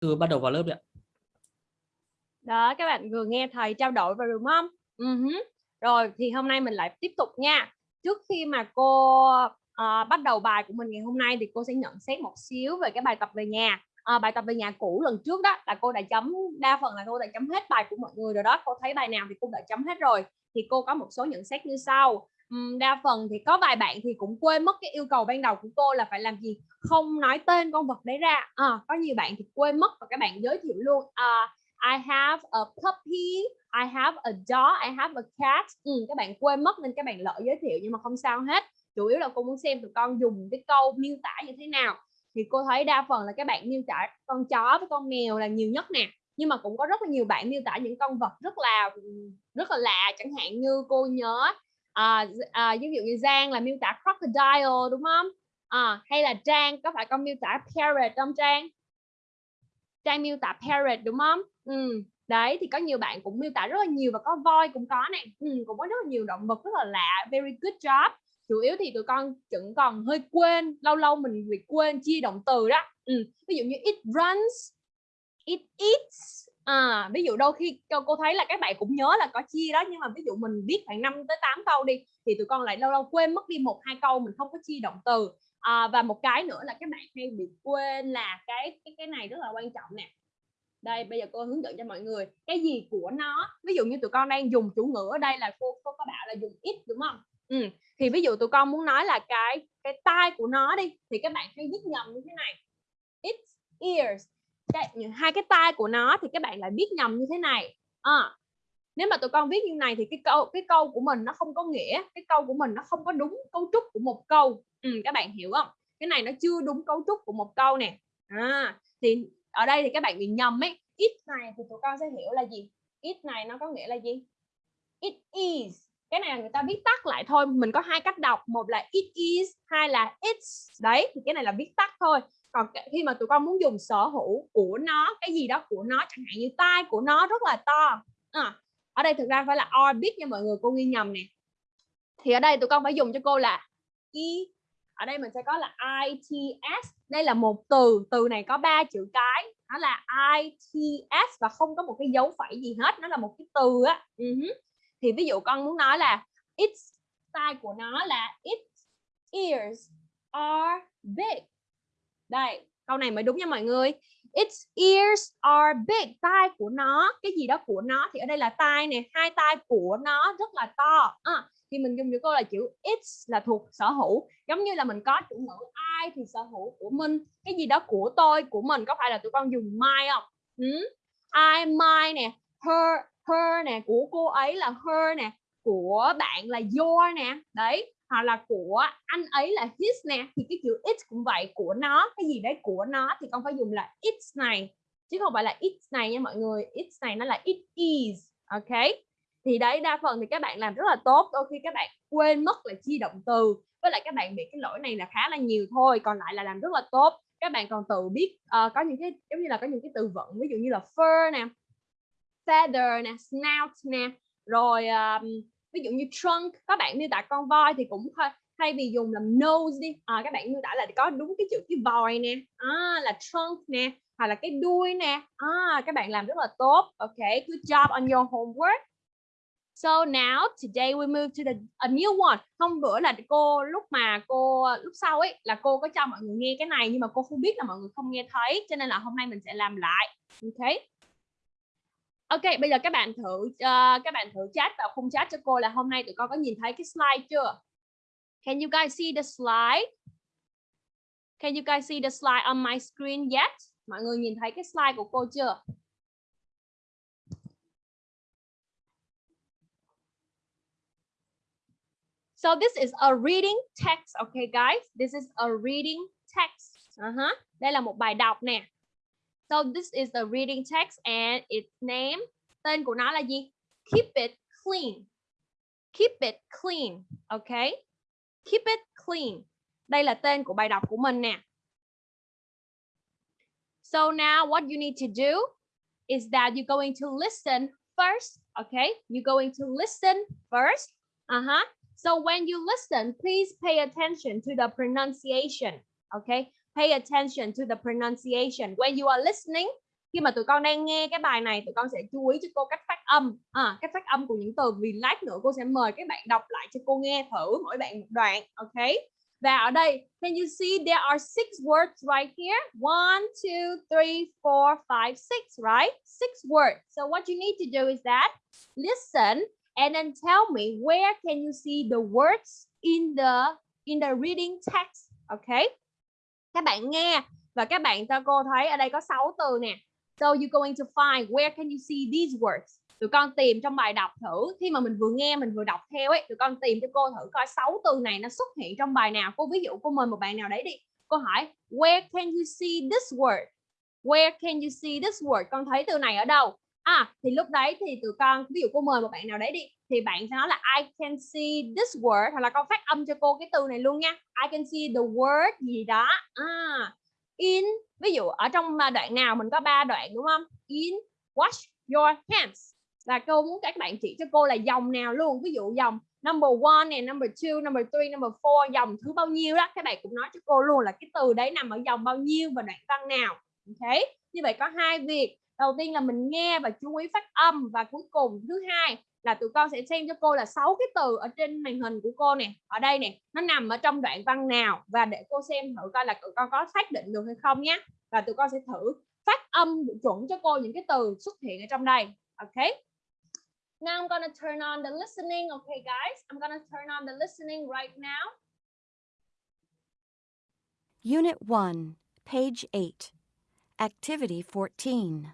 Thư bắt đầu vào lớp đi ạ. Đó, các bạn vừa nghe thầy trao đổi vào đúng không? Uh-huh. Rồi thì hôm nay mình lại tiếp tục nha. Trước khi mà cô uh, bắt đầu bài của mình ngày hôm nay thì cô sẽ nhận xét một xíu về cái bài tập về nhà. À, bài tập về nhà cũ lần trước đó là cô đã chấm đa phần là cô đã chấm hết bài của mọi người rồi đó cô thấy bài nào thì cô đã chấm hết rồi thì cô có một số nhận xét như sau đa phần thì có vài bạn thì cũng quên mất cái yêu cầu ban đầu của cô là phải làm gì không nói tên con vật đấy ra. À, có nhiều bạn thì quên mất và các bạn giới thiệu luôn à, I have a puppy I have a dog I have a cat. Ừ, các bạn quên mất nên các bạn lỡ giới thiệu nhưng mà không sao hết. Chủ yếu là cô muốn xem tụi con dùng cái câu miêu tả như thế nào. Thì cô thấy đa phần là các bạn miêu tả con chó với con mèo là nhiều nhất nè. Nhưng mà cũng có rất là nhiều bạn miêu tả những con vật rất là rất là lạ. Chẳng hạn như cô nhớ à, à, ví dụ như Giang là miêu tả crocodile đúng không à, hay là Trang có phải con miêu tả parrot không Trang Trang miêu tả parrot đúng không ừ. đấy thì có nhiều bạn cũng miêu tả rất là nhiều và có voi cũng có này ừ, cũng có rất là nhiều động vật rất là lạ very good job chủ yếu thì tụi con vẫn còn hơi quên lâu lâu mình bị quên chia động từ đó ừ. ví dụ như it runs it eats à, ví dụ đôi khi cô thấy là các bạn cũng nhớ là có chia đó nhưng mà ví dụ mình viết khoảng 5 tới 8 câu đi thì tụi con lại lâu lâu quên mất đi một hai câu mình không có chia động từ. À, và một cái nữa là các bạn hay bị quên là cái cái cái này rất là quan trọng nè. Đây bây giờ cô hướng dẫn cho mọi người cái gì của nó ví dụ như tụi con đang dùng chủ ngữ ở đây là cô cô có bảo là dùng it đúng không? Ừ. thì ví dụ tụi con muốn nói là cái cái tai của nó đi thì các bạn hay viết nhầm như thế này. Its ears cái, hai cái tai của nó thì các bạn lại viết nhầm như thế này. À, nếu mà tụi con viết như này thì cái câu cái câu của mình nó không có nghĩa cái câu của mình nó không có đúng cấu trúc của một câu. Ừ, các bạn hiểu không? Cái này nó chưa đúng cấu trúc của một câu nè. À, thì ở đây thì các bạn bị nhầm ấy. It này thì tụi con sẽ hiểu là gì? It này nó có nghĩa là gì? It is. Cái này là người ta viết tắt lại thôi. Mình có hai cách đọc. Một là it is hai là it's. Đấy thì cái này là viết tắt thôi còn khi mà tụi con muốn dùng sở hữu của nó cái gì đó của nó chẳng hạn như tai của nó rất là to. À, ở đây thực ra phải là orbit nha mọi người cô ghi nhầm nè. Thì ở đây tụi con phải dùng cho cô là i ở đây mình sẽ có là its đây là một từ từ này có ba chữ cái. Nó là its và không có một cái dấu phẩy gì hết nó là một cái từ á. Ừ uh -huh. thì ví dụ con muốn nói là its tai của nó là its ears are big đây câu này mới đúng nha mọi người. Its ears are big. Tai của nó cái gì đó của nó thì ở đây là tai nè hai tai của nó rất là to. À, thì mình dùng những câu là chữ its là thuộc sở hữu. Giống như là mình có chủ ngữ ai thì sở hữu của mình. Cái gì đó của tôi của mình có phải là tụi con dùng my không? Ừ? I my nè her her nè của cô ấy là her nè của bạn là your nè. Đấy hoặc là của anh ấy là his nè thì cái chữ it cũng vậy của nó cái gì đấy của nó thì con phải dùng là it's này chứ không phải là it's này nha mọi người. It's này nó là it is ok? Thì đấy đa phần thì các bạn làm rất là tốt đôi khi các bạn quên mất là chia động từ với lại các bạn bị cái lỗi này là khá là nhiều thôi còn lại là làm rất là tốt. Các bạn còn tự biết uh, có những cái giống như là có những cái từ vựng ví dụ như là fur nè feather nè snout nè rồi um, ví dụ như trunk các bạn miêu tả con voi thì cũng thay vì dùng làm nose đi à, các bạn miêu tả là có đúng cái chữ cái voi nè à, là trunk nè hoặc là cái đuôi nè à, các bạn làm rất là tốt ok good job on your homework So now today we move to the a new one. Hôm bữa là cô lúc mà cô lúc sau ấy là cô có cho mọi người nghe cái này nhưng mà cô không biết là mọi người không nghe thấy cho nên là hôm nay mình sẽ làm lại. Ok. Ok, bây giờ các bạn thử uh, các bạn thử chat vào khung chat cho cô là hôm nay tụi con có nhìn thấy cái slide chưa? Can you guys see the slide? Can you guys see the slide on my screen yet? Mọi người nhìn thấy cái slide của cô chưa? So this is a reading text, okay guys? This is a reading text. Uh -huh. Đây là một bài đọc nè. So this is the reading text and its name. Tên của nó là gì? Keep it clean. Keep it clean. Okay. Keep it clean. Đây là tên của bài đọc của mình nè. So now what you need to do is that you're going to listen first. Okay. You're going to listen first. Uh-huh. So when you listen, please pay attention to the pronunciation. Okay pay attention to the pronunciation. When you are listening, khi mà tụi con đang nghe cái bài này tụi con sẽ chú ý cho cô cách phát âm. À, cách phát âm của những từ vì lát nữa cô sẽ mời các bạn đọc lại cho cô nghe thử mỗi bạn một đoạn ok? Và ở đây can you see there are six words right here? One two three four five six right? Six words. So what you need to do is that listen and then tell me where can you see the words in the in the reading text okay các bạn nghe và các bạn cho cô thấy ở đây có 6 từ nè. So you going to find, where can you see these words? Tụi con tìm trong bài đọc thử. Khi mà mình vừa nghe, mình vừa đọc theo ấy, tụi con tìm cho cô thử coi 6 từ này nó xuất hiện trong bài nào. Cô ví dụ cô mời một bạn nào đấy đi. Cô hỏi, where can you see this word? Where can you see this word? Con thấy từ này ở đâu? À thì lúc đấy thì tụi con, ví dụ cô mời một bạn nào đấy đi thì bạn sẽ nói là, I can see this word hoặc là con phát âm cho cô cái từ này luôn nha. I can see the word gì đó. À in, ví dụ ở trong à, đoạn nào mình có ba đoạn, đúng không? In, wash your hands. Là cô muốn các bạn chỉ cho cô là dòng nào luôn, ví dụ dòng number one này number two, number three, number four, dòng thứ bao nhiêu đó, các bạn cũng nói cho cô luôn là cái từ đấy nằm ở dòng bao nhiêu và đoạn văn nào. Ok? Như vậy có hai việc. Đầu tiên là mình nghe và chú ý phát âm và cuối cùng thứ hai là tụi con sẽ xem cho cô là sáu cái từ ở trên màn hình của cô nè ở đây nè nó nằm ở trong đoạn văn nào và để cô xem thử coi là tụi con có xác định được hay không nhé và tụi con sẽ thử phát âm chuẩn cho cô những cái từ xuất hiện ở trong đây ok now I'm gonna turn on the listening okay guys I'm gonna turn on the listening right now Unit 1, page 8. Activity 14.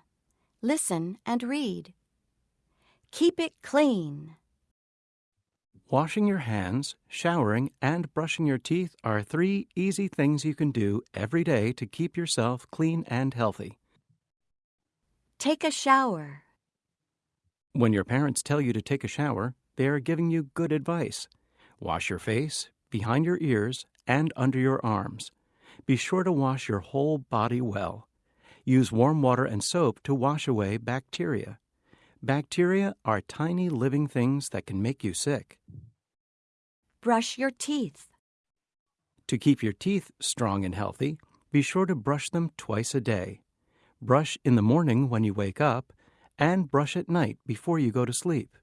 Listen and read. Keep it clean. Washing your hands, showering, and brushing your teeth are three easy things you can do every day to keep yourself clean and healthy. Take a shower. When your parents tell you to take a shower, they are giving you good advice. Wash your face, behind your ears, and under your arms. Be sure to wash your whole body well. Use warm water and soap to wash away bacteria. Bacteria are tiny living things that can make you sick. Brush your teeth. To keep your teeth strong and healthy, be sure to brush them twice a day. Brush in the morning when you wake up, and brush at night before you go to sleep.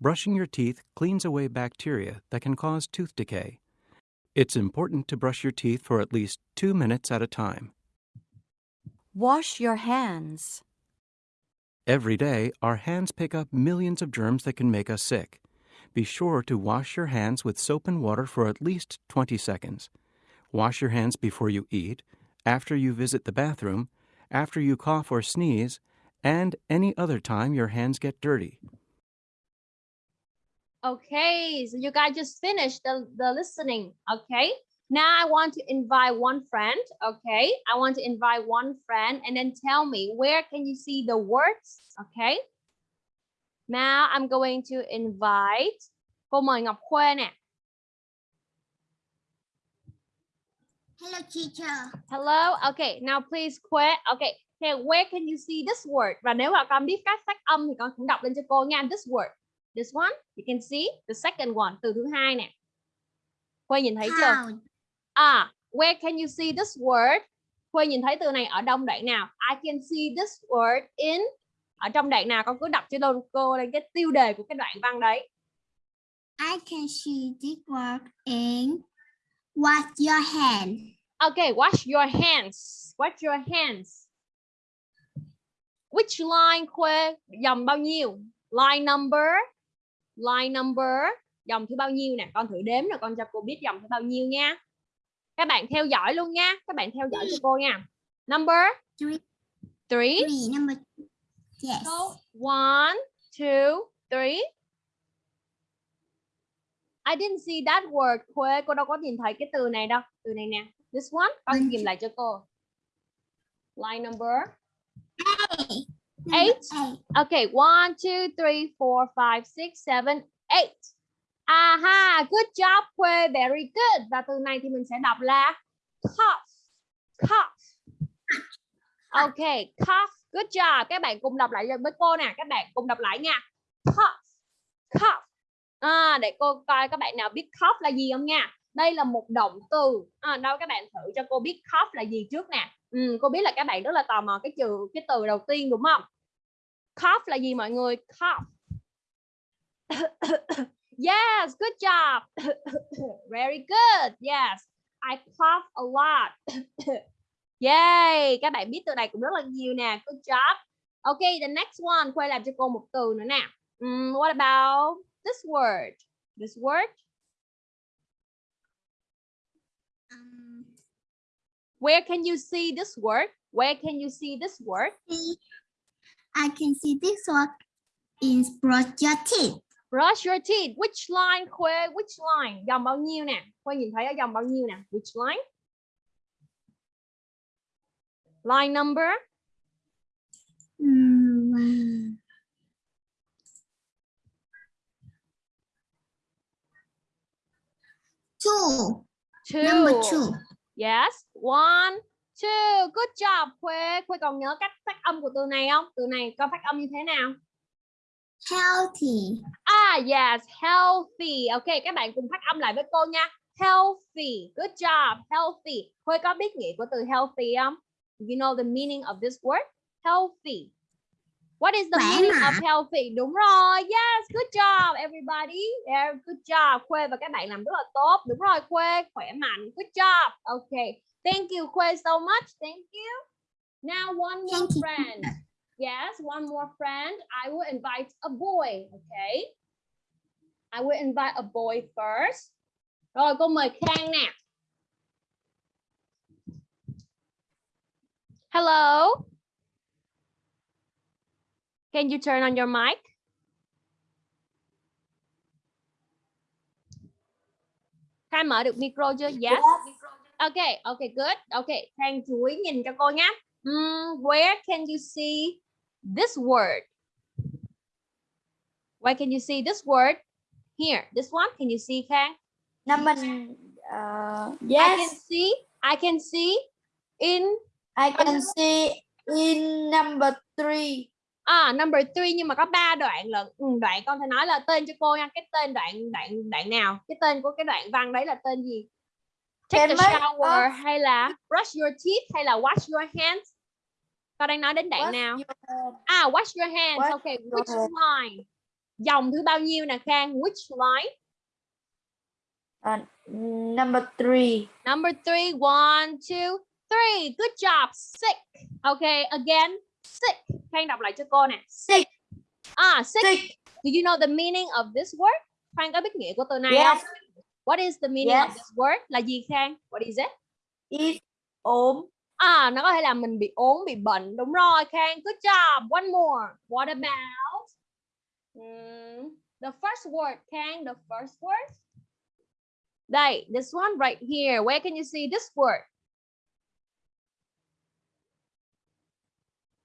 Brushing your teeth cleans away bacteria that can cause tooth decay. It's important to brush your teeth for at least two minutes at a time. Wash your hands. Every day, our hands pick up millions of germs that can make us sick. Be sure to wash your hands with soap and water for at least 20 seconds. Wash your hands before you eat, after you visit the bathroom, after you cough or sneeze, and any other time your hands get dirty. Okay, so you guys just finished the, the listening. Okay, now I want to invite one friend. Okay, I want to invite one friend and then tell me where can you see the words? Okay, now I'm going to invite cô mời Ngọc Khuê nè. Hello, teacher. Hello. Okay, now please Khuê. Okay, okay, where can you see this word? Và nếu mà con biết cách phát âm thì con cũng đọc lên cho cô nha. This word. This one, you can see the second one, từ thứ hai nè. Khuê nhìn thấy chưa? À, where can you see this word? Khuê nhìn thấy từ này ở đông đoạn nào? I can see this word in ở trong đoạn nào con cứ đọc cho cô cô lên cái tiêu đề của cái đoạn văn đấy. I can see this word in wash your hand. Okay, wash your hands. Wash your hands. Which line Khuê? Dòng bao nhiêu? Line number. Line number. Dòng thứ bao nhiêu nè? Con thử đếm rồi con cho cô biết dòng thứ bao nhiêu nha. Các bạn theo dõi luôn nha. Các bạn theo dõi cho cô nha. Number Three. three. Three, number Yes. So, one, two, three. I didn't see that word. Khuê, cô đâu có nhìn thấy cái từ này đâu. Từ này nè. This one. Con kìm lại cho cô. Line number. Eight. Okay, one, two, three, four, five, six, seven, eight. Aha, good job Khuê, very good. Và từ này thì mình sẽ đọc là cough, cough. Okay, cough, good job. Các bạn cùng đọc lại với cô nè, các bạn cùng đọc lại nha. Cough, cough. À, để cô coi các bạn nào biết cough là gì không nha. Đây là một động từ. À, đâu các bạn thử cho cô biết cough là gì trước nè. Ừ, cô biết là các bạn rất là tò mò cái từ cái từ đầu tiên đúng không? Cough là gì mọi người? Cough yes, good job. Very good. Yes. I cough a lot. Yay, các bạn biết từ này cũng rất là nhiều nè. Good job. Okay, the next one, quay làm cho cô một từ nữa nè. Um, what about this word? This word? Um, Where can you see this word? Where can you see this word? I can see this one in brush your teeth. Brush your teeth. Which line Khuê? Which line? Dòng bao nhiêu nè? Khuê nhìn thấy ở dòng bao nhiêu nè? Which line? Line number? Mm, Two. Two. Number two. Yes. One, two. Good job Khuê. Khuê còn nhớ cách phát âm của từ này không? Từ này có phát âm như thế nào? Healthy. Ah, yes, healthy. Ok, các bạn cùng phát âm lại với cô nha. Healthy. Good job. Healthy. Khuê có biết nghĩa của từ healthy không? You know the meaning of this word? Healthy. What is the Khỏe meaning of healthy? Đúng rồi. Yes, good job everybody. Yeah, good job. Khuê và các bạn làm rất là tốt. Đúng rồi Khuê, khỏe mạnh. Good job. Okay. Thank you Khuê so much. Thank you. Now one more Thank you. friend. Yes, one more friend. I will invite a boy. Okay. I will invite a boy first. Rồi cô mời Khang nè. Hello. Can you turn on your mic? Khang mở được micro chưa? Yes. Okay, okay, good. Okay, Khang chú ý nhìn cho cô nhé. Mm, where can you see this word? Where can you see this word? Here, this one. Can you see, Khang? Number uh, I yes, can see. I can see in I can see in number three. à number three nhưng mà có ba đoạn lận. Ừ, đoạn con thể nói là tên cho cô nha. Cái tên đoạn đoạn đoạn nào? Cái tên của cái đoạn văn đấy là tên gì? Take a Can make shower up- hay là brush your teeth hay là wash your hands? Con đang nói đến đoạn What's nào? your? À, wash your hands. Wash okay, your which line? Dòng thứ bao nhiêu nè Khang? Which line? Uh, number three. Number three, one, two, three. Good job. Sick. Okay, again. Sick. Khang đọc lại cho cô nè. Sick. Ah, sick. Sick. Do you know the meaning of this word? Khang có biết nghĩa của từ này Yes. không? What is the meaning of Yes. this word? Là gì Khang? What is it? Is ốm. À, nó có thể là mình bị ốm, bị bệnh. Đúng rồi, Khang. Good job. One more. What about mm, the first word, Khang? The first word? Đây, this one right here. Where can you see this word?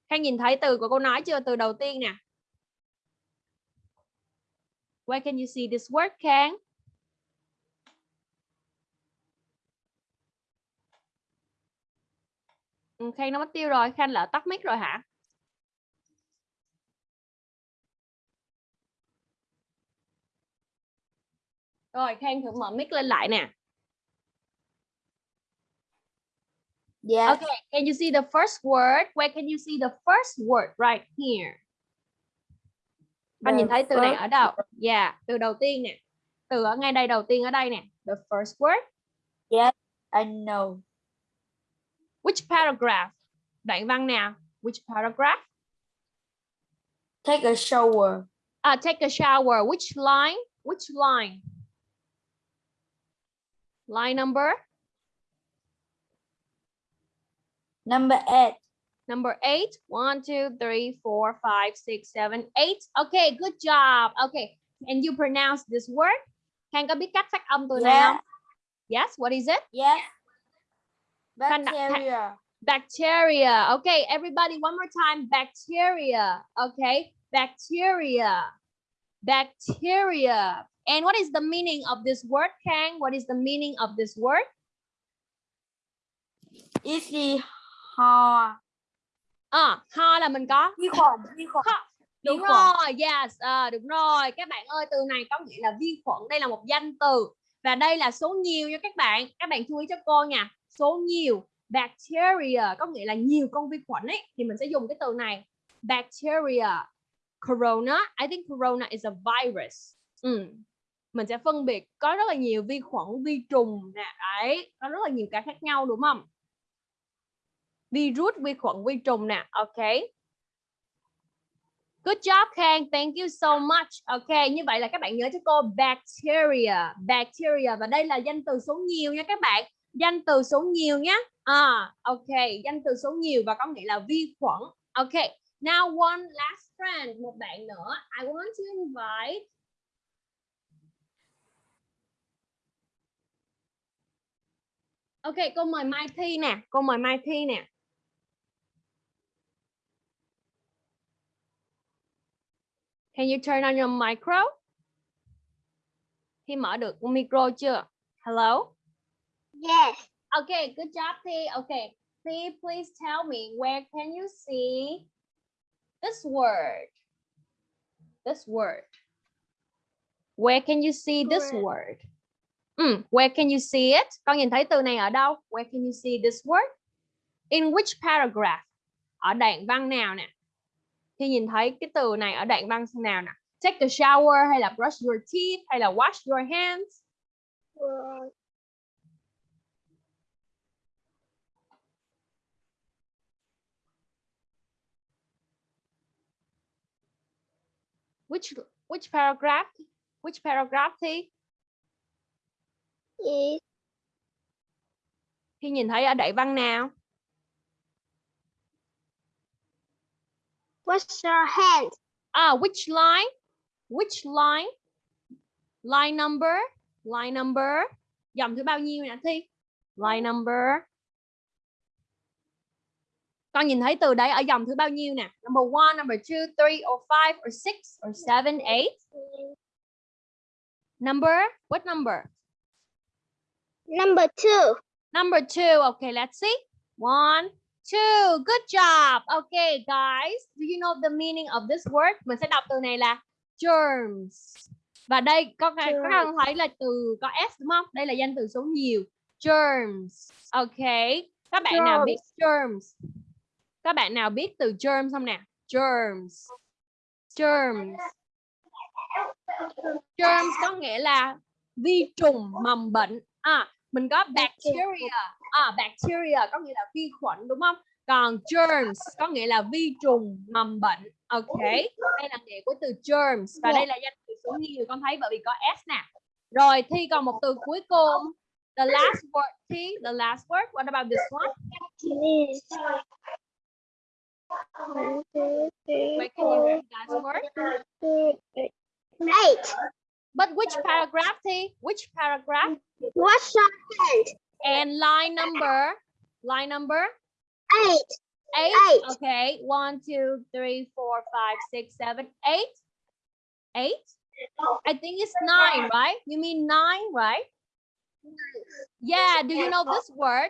Khang nhìn thấy từ của cô nói chưa? Từ đầu tiên nè. Where can you see this word, Khang? Hmm, Khang nó mất tiêu rồi. Khang lỡ tắt mic rồi hả? Rồi, Khang thử mở mic lên lại nè. Yes. Okay, can you see the first word? Where can you see the first word right here? Anh The nhìn thấy từ này ở đâu? Yeah, từ đầu tiên nè. Từ ở ngay đây đầu tiên ở đây nè. The first word. I know. Which paragraph? Đoạn văn nào? Which paragraph? Take a shower. Ah, take a shower. Which line? Which line? Line number? Number eight. Number eight. One, two, three, four, five, six, seven, eight. Okay, good job. Okay, and you pronounce this word? Khang có biết cách phát âm từ Yeah. không? Yes, what is it? Yes. Bacteria. Bacteria. Okay, everybody, one more time. Bacteria. Okay, bacteria. Bacteria. And what is the meaning of this word, Kang? What is the meaning of this word? Is the ho. À, ho là mình có Vi khuẩn. Vi khuẩn. Ho. Đúng Vi khuẩn. rồi, yes, à, đúng rồi. Các bạn ơi, từ này có nghĩa là vi khuẩn. Đây là một danh từ. Và đây là số nhiều nha các bạn. Các bạn chú ý cho cô nha. Số nhiều. bacteria có nghĩa là nhiều con vi khuẩn ấy thì mình sẽ dùng cái từ này bacteria corona I think corona is a virus ừ mình sẽ phân biệt có rất là nhiều vi khuẩn vi trùng nè đấy có rất là nhiều cái khác nhau đúng không virus vi khuẩn vi trùng nè ok Good job Khang, thank you so much. Ok, như vậy là các bạn nhớ cho cô bacteria, bacteria và đây là danh từ số nhiều nha các bạn. Danh từ số nhiều nhé. À, ok, danh từ số nhiều và có nghĩa là vi khuẩn. Ok, now one last friend, một bạn nữa. I want to invite Ok, cô mời Mai Thi nè, cô mời Mai Thi nè. Can you turn on your micro? Thi mở được micro chưa? Hello? Yes. Okay, good job, Thi. Okay, Thi, please tell me where can you see this word? This word. Where can you see this Word. Mm, where can you see it? Con nhìn thấy từ này ở đâu? Where can you see this word? In which paragraph? Ở đoạn văn nào nè? Khi nhìn thấy cái từ này ở đoạn văn nào nè? Take a shower hay là brush your teeth hay là wash your hands? Which which paragraph? Which paragraph thì? Is Khi nhìn thấy ở đoạn văn nào? wash your hands. Ah, which line? Which line? Line number? Line number? Dòng thứ bao nhiêu nè Thi? Line number. Con nhìn thấy từ đấy ở dòng thứ bao nhiêu nè? Number one, number two, three, or five, or six, or seven, eight. Number? What number? Number two. Number two. Okay, let's see. One, two. Good job. Okay, guys. Do you know the meaning of this word? Mình sẽ đọc từ này là germs. Và đây có các các bạn thấy là từ có s đúng không? Đây là danh từ số nhiều. Germs. Okay. Các bạn nào biết germs? Các bạn nào biết từ germs không nè? Germs. Germs. Germs có nghĩa là vi trùng mầm bệnh. À, mình có bacteria. À, bacteria có nghĩa là vi khuẩn đúng không? Còn germs có nghĩa là vi trùng mầm bệnh. Ok. Đây là nghĩa của từ germs và đây là danh từ số nhiều con thấy bởi vì có s nè. Rồi thi còn một từ cuối cùng. The last word Thi, the last word. What about this one? Where can you read that word? eight. But which paragraph Thi? Which paragraph? Your hands. And line number? Line number? Eight. Eight. Eight. Okay. One, two, three, four, five, six, seven, eight. Eight. I think it's nine, right? You mean nine, right? Yeah. Do you know this word?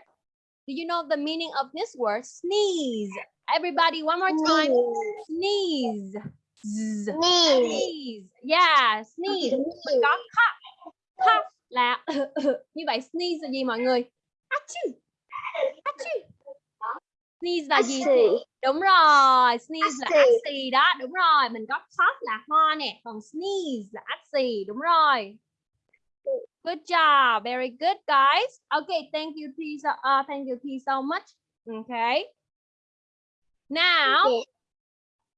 Do you know the meaning of this word? Sneeze. Everybody, one more time. Sneeze. Sneeze. Yeah, sneeze. Mình có cough. Cough là như vậy sneeze là gì mọi người? Achoo. Achoo. Sneeze là gì? Đúng rồi, sneeze là Acid. axi đó, đúng rồi. Mình có cough là ho nè, còn sneeze là axi, đúng rồi. Good job, very good guys. Okay, thank you, T. So, uh, thank you, T. so much. Okay. Now, Okay.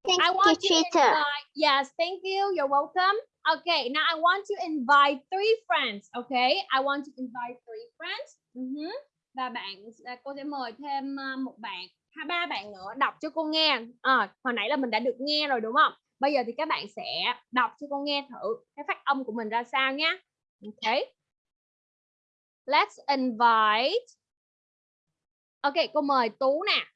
Thank I you, want to teacher. invite, yes, thank you. You're welcome. Okay, now I want to invite three friends. Okay, I want to invite three friends. Mhm. Và bạn, à, cô sẽ mời thêm à, một bạn, hai ba bạn nữa đọc cho cô nghe. À, hồi nãy là mình đã được nghe rồi đúng không? Bây giờ thì các bạn sẽ đọc cho cô nghe thử cái phát âm của mình ra sao nhé. Okay. Let's invite. Okay, cô mời Tú nè.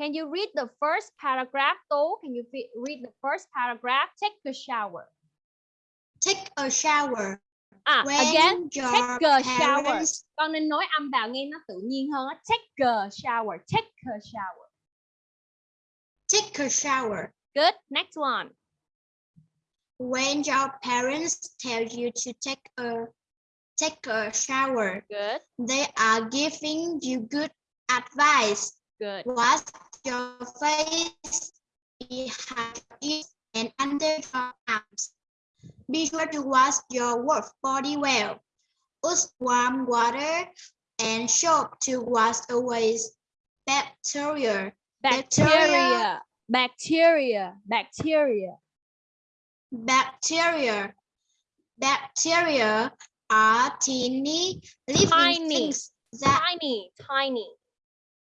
Can you read the first paragraph, Tú? Can you read the first paragraph? Take a shower. Take a shower. À, When again, take a shower. parents Con nên nói âm vào nghe nó tự nhiên hơn. Take a shower. Take a shower. take a shower. Good. Next one. When your parents tell you to take a take a shower. good They are giving you good advice. good Wash your face behind ears and under your arms. Be sure to wash your work body well. Use warm water and soap to wash away bacteria. bacteria bacteria bacteria Bacteria. Bacteria are teeny living Tiny. things that tiny tiny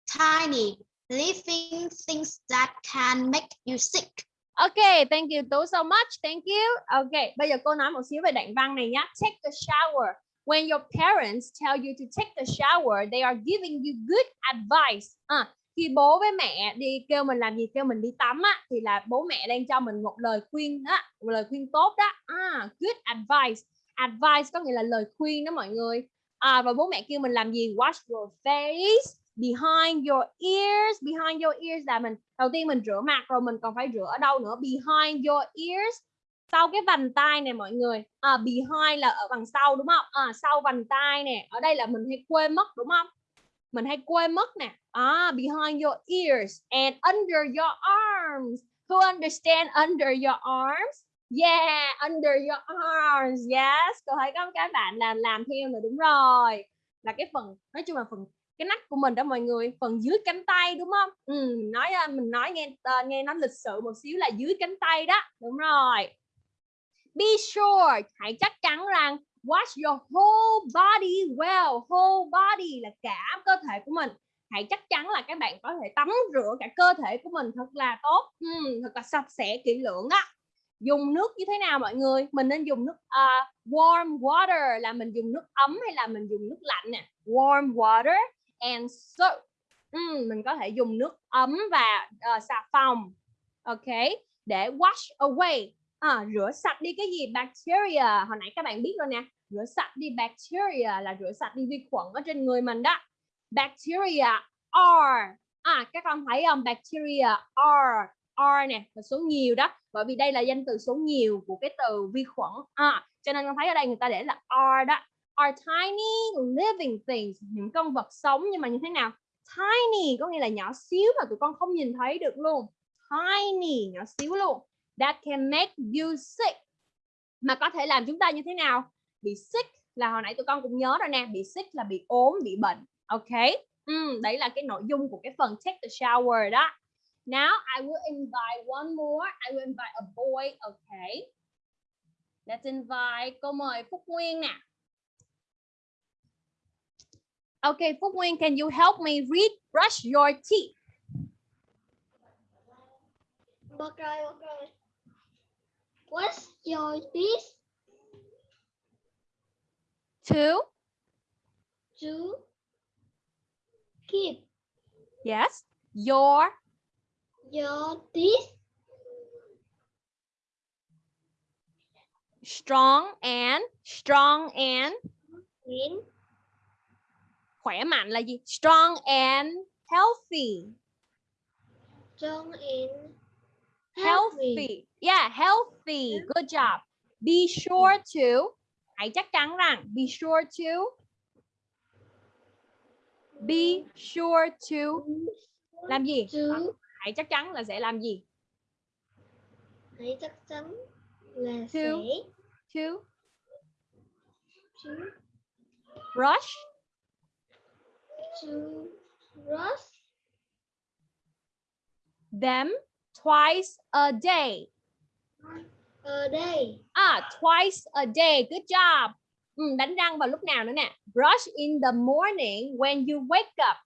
tiny living things that can make you sick. Ok, thank you Tú so much. Thank you. Ok, bây giờ cô nói một xíu về đoạn văn này nhé. Take a shower. When your parents tell you to take a shower, they are giving you good advice. À, khi bố với mẹ đi kêu mình làm gì, kêu mình đi tắm á, thì là bố mẹ đang cho mình một lời khuyên á, một lời khuyên tốt đó. À, good advice. Advice có nghĩa là lời khuyên đó mọi người. À, và bố mẹ kêu mình làm gì? Wash your face behind your ears. Behind your ears là mình đầu tiên mình rửa mặt rồi mình còn phải rửa ở đâu nữa? Behind your ears. Sau cái vành tai này mọi người à, behind là ở đằng sau đúng không? À, sau vành tai nè ở đây là mình hay quên mất đúng không? Mình hay quên mất nè. À, behind your ears and under your arms. Who understand under your arms? Yeah under your arms. Yes tôi thấy có các bạn là làm theo rồi đúng rồi. Là cái phần nói chung là phần cái nách của mình đó mọi người phần dưới cánh tay đúng không? Ừ, mình nói mình nói nghe ờ, nghe nó lịch sự một xíu là dưới cánh tay đó đúng rồi. Be sure hãy chắc chắn rằng wash your whole body well. Whole body là cả cơ thể của mình. Hãy chắc chắn là các bạn có thể tắm rửa cả cơ thể của mình thật là tốt ừ, thật là sạch sẽ kỹ lưỡng á. Dùng nước như thế nào mọi người? Mình nên dùng nước uh, warm water là mình dùng nước ấm hay là mình dùng nước lạnh nè? Warm water and soap. Ừm, mình có thể dùng nước ấm và uh, xà phòng. Ok, để wash away. À, rửa sạch đi cái gì? Bacteria. Hồi nãy các bạn biết rồi nè. Rửa sạch đi bacteria là rửa sạch đi vi khuẩn ở trên người mình đó. Bacteria are. À, các con thấy không? Bacteria are. Are nè, là số nhiều đó. Bởi vì đây là danh từ số nhiều của cái từ vi khuẩn. À, cho nên con thấy ở đây người ta để là are đó are tiny living things những con vật sống nhưng mà như thế nào? Tiny có nghĩa là nhỏ xíu mà tụi con không nhìn thấy được luôn. Tiny nhỏ xíu luôn. That can make you sick. Mà có thể làm chúng ta như thế nào? Bị sick là hồi nãy tụi con cũng nhớ rồi nè. Bị sick là bị ốm bị bệnh. Ok? Ừ, đấy là cái nội dung của cái phần take the shower đó. Now I will invite one more. I will invite a boy. Okay let's invite cô mời Phúc Nguyên nè. Okay, Phúc Nguyên, can you help me read brush your teeth? Okay, okay. What's your teeth? Two, To keep. Yes, your? Your teeth? Strong and strong and? In khỏe mạnh là gì? Strong and healthy. strong and Healthy. Yeah, healthy. Good job. Be sure to hãy chắc chắn rằng be sure to be sure to làm gì? To Hãy chắc chắn là sẽ làm gì? hãy chắc chắn là To. sẽ To to, brush brush them twice a day. a day. À, twice a day. Good job. Ừ, đánh răng vào lúc nào nữa nè? Brush in the morning when you wake up.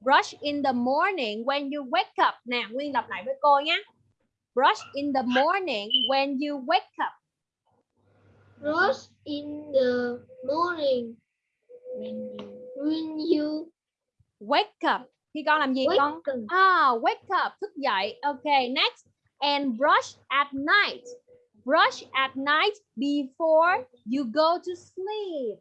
Brush in the morning when you wake up. Nè, Nguyên lặp lại với cô nhé. Brush in the morning when you wake up. Brush in the morning when you Wake up. Khi con làm gì wake con? up. Ah, wake up, thức dậy. Okay, next. And brush at night. Brush at night before you go to sleep.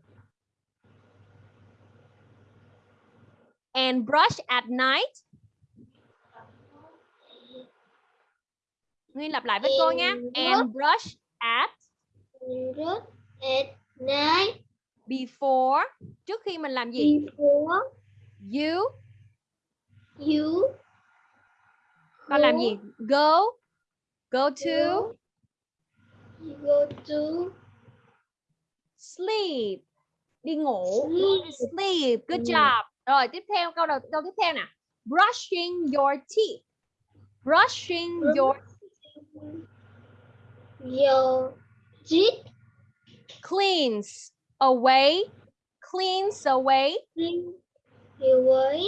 And brush at night. Nguyên lặp lại với cô nha. And And brush at Brush at night before trước khi mình làm gì? Before you? You con làm gì? Go? Go to? Go to sleep. Đi ngủ. Sleep. sleep. Good Ừ. job. Rồi tiếp theo câu đầu câu tiếp theo nè. Brushing your teeth. Brushing your Your teeth. Cleans away cleans away. Clean away.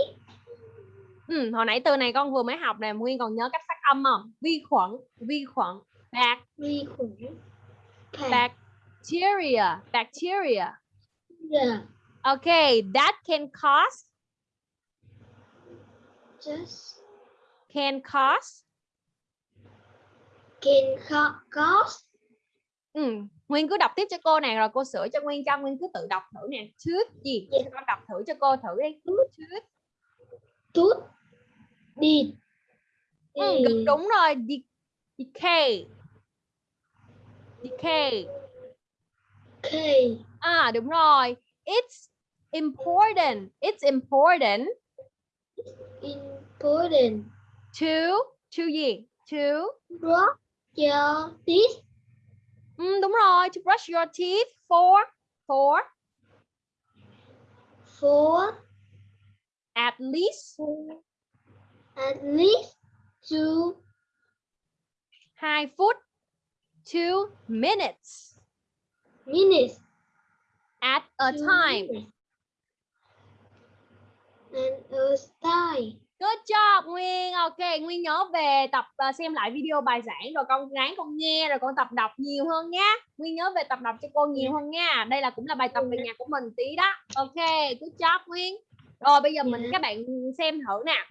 Ừ, hồi nãy từ này con vừa mới học nè nguyên còn nhớ cách phát âm không? Vi khuẩn vi khuẩn. Bac vi khuẩn. Bacteria bacteria. Yeah. okay that can cause? Just can cause? can cause? Ừ. Nguyên cứ đọc tiếp cho cô nè rồi cô sửa cho Nguyên cho Nguyên cứ tự đọc thử nè. Tooth gì? Dạ. con đọc thử cho cô thử đi. Tooth tooth đi. Ừ, gần đúng rồi. De- decay decay Okay. à đúng rồi. It's important. It's important Important. to to gì? To Brush your teeth ừ, đúng rồi to brush your teeth. For for for at least. At least two. 2 phút. 2 minutes. Minutes. at a Two time. minutes. And a time. Good job Nguyên. Ok, Nguyên nhớ về tập ờ, xem lại video bài giảng rồi con ráng con nghe rồi con tập đọc nhiều hơn nhá. Nguyên nhớ về tập đọc cho cô nhiều hơn nha. Đây là cũng là bài tập về nhà của mình tí đó. Ok, good job Nguyên. Rồi bây giờ mình Dạ. các bạn xem thử nè.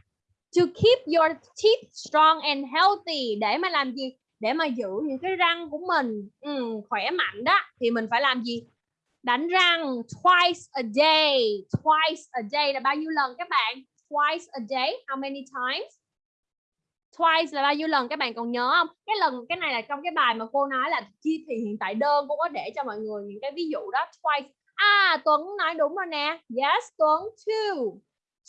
To keep your teeth strong and healthy để mà làm gì? Để mà giữ những cái răng của mình ừ, khỏe mạnh đó thì mình phải làm gì? Đánh răng twice a day. Twice a day là bao nhiêu lần các bạn? Twice a day how many times? Twice là bao nhiêu lần? Các bạn còn nhớ không? Cái lần cái này là trong cái bài mà cô nói là chi thì hiện tại đơn cô có để cho mọi người những cái ví dụ đó twice. À Tuấn nói đúng rồi nè. Yes Tuấn two.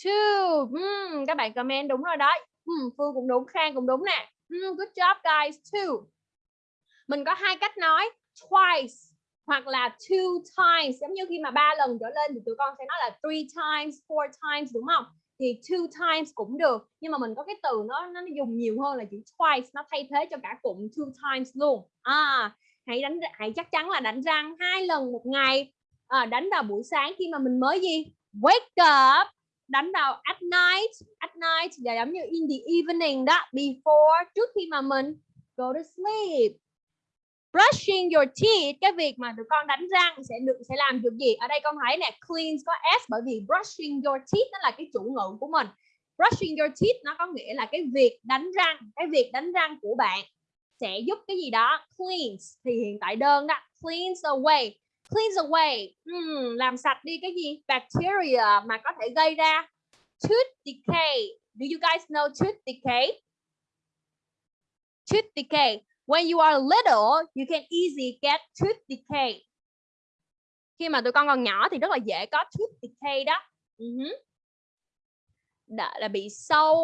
Two. Mm, các bạn comment đúng rồi đấy. Mm, Phương cũng đúng Khang cũng đúng nè. Mm, good job guys two. Mình có hai cách nói twice hoặc là two times. Giống như khi mà ba lần trở lên thì tụi con sẽ nói là three times four times đúng không? Thì two times cũng được. Nhưng mà mình có cái từ nó nó dùng nhiều hơn là chữ twice nó thay thế cho cả cụm two times luôn. À hãy đánh hãy chắc chắn là đánh răng hai lần một ngày. À, đánh vào buổi sáng khi mà mình mới gì? Wake up đánh vào at night. At night là giống như in the evening đó before trước khi mà mình go to sleep brushing your teeth cái việc mà tụi con đánh răng sẽ được sẽ làm được gì? Ở đây con thấy nè cleans có s bởi vì brushing your teeth nó là cái chủ ngữ của mình. Brushing your teeth nó có nghĩa là cái việc đánh răng cái việc đánh răng của bạn sẽ giúp cái gì đó? Cleans. Thì hiện tại đơn đó cleans away. Cleans away uhm, làm sạch đi cái gì? Bacteria mà có thể gây ra tooth decay. Do you guys know tooth decay? Tooth decay when you are little you can easily get tooth decay. Khi mà tụi con còn nhỏ thì rất là dễ có tooth decay đó. Ừ uh-huh. Đã, là bị sâu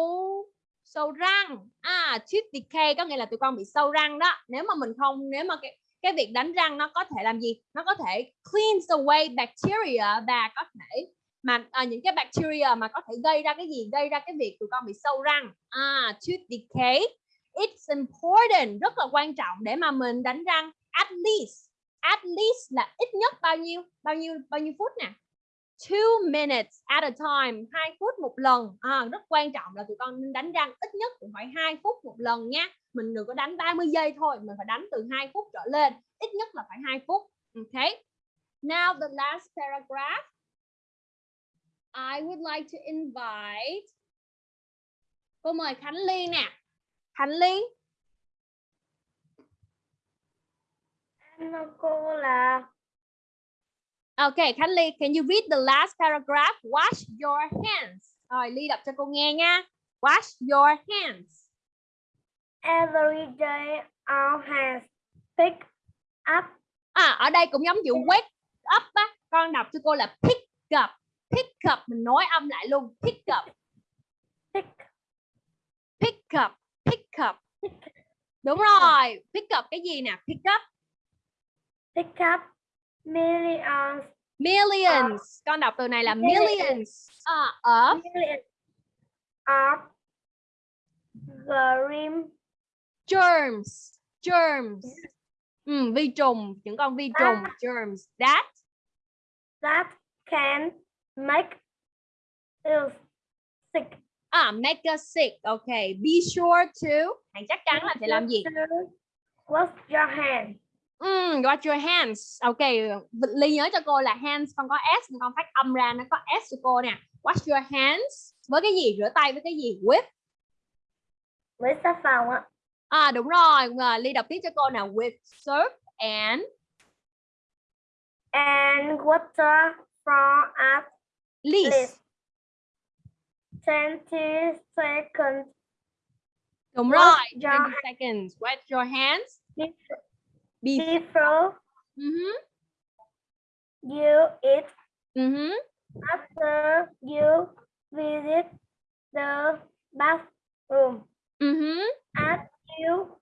sâu răng. À tooth decay có nghĩa là tụi con bị sâu răng đó. Nếu mà mình không nếu mà cái cái việc đánh răng nó có thể làm gì? Nó có thể cleans away bacteria và có thể mà à, những cái bacteria mà có thể gây ra cái gì? Gây ra cái việc tụi con bị sâu răng. À tooth decay it's important rất là quan trọng để mà mình đánh răng at least. At least là ít nhất bao nhiêu bao nhiêu bao nhiêu phút nè? Two minutes at a time hai phút một lần. À, rất quan trọng là tụi con nên đánh răng ít nhất cũng phải hai phút một lần nha mình đừng có đánh 30 giây thôi mình phải đánh từ hai phút trở lên ít nhất là phải hai phút. Ok. Now the last paragraph. I would like to invite. Cô mời Khánh Ly nè. Ly Hello cô là Okay, Khánh Ly, can you read the last paragraph? Wash your hands. Rồi, Ly đọc cho cô nghe nha. Wash your hands. every day our hands pick up À, ở đây cũng giống chữ wake up á. con đọc cho cô là pick up pick up mình nói âm lại luôn pick up Pick. pick up up. Đúng rồi pick up cái gì nè? Pick up. Pick up millions. millions. Con đọc từ này là Millions. millions. À, of Millions. Of green germs. Germs. Ừ, vi trùng. Những con vi trùng À. germs. That that can make you sick. À make us sick okay be sure to hãy chắc chắn là sẽ làm gì Wash your hands. Mm, wash your hands. Ok, Ly nhớ cho cô là hands con có s, con phát âm ra nó có s cho cô nè. Wash your hands với cái gì? Rửa tay với cái gì? With. Với xà phòng ạ. À đúng rồi, à, Ly đọc tiếp cho cô nào. With soap and And water from at least. Least 20 seconds. Đúng rồi, your 20 seconds. Wash your hands. Be Before Mhm, you eat, mhm. after you visit the bathroom, Mhm. as you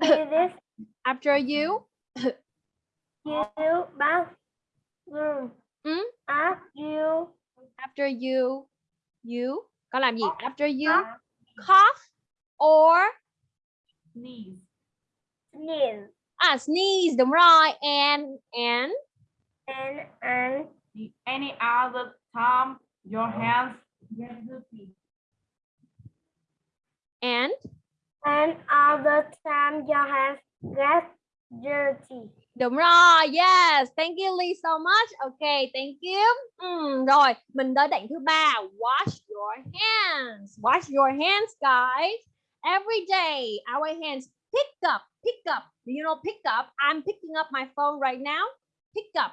visit After you your bathroom, Mm. as you after you you có làm gì? After you cough, cough or sneeze, sneeze, à sneeze đúng rồi and and? And and? Any other time your hands get dirty. and? And other the time your hands get dirty. Đúng rồi, yes, thank you Lee so much. Okay, thank you. Ừ, rồi, mình tới đoạn thứ ba. Wash your hands. Wash your hands, guys. Every day, our hands pick up, pick up. Do you know pick up? I'm picking up my phone right now. Pick up.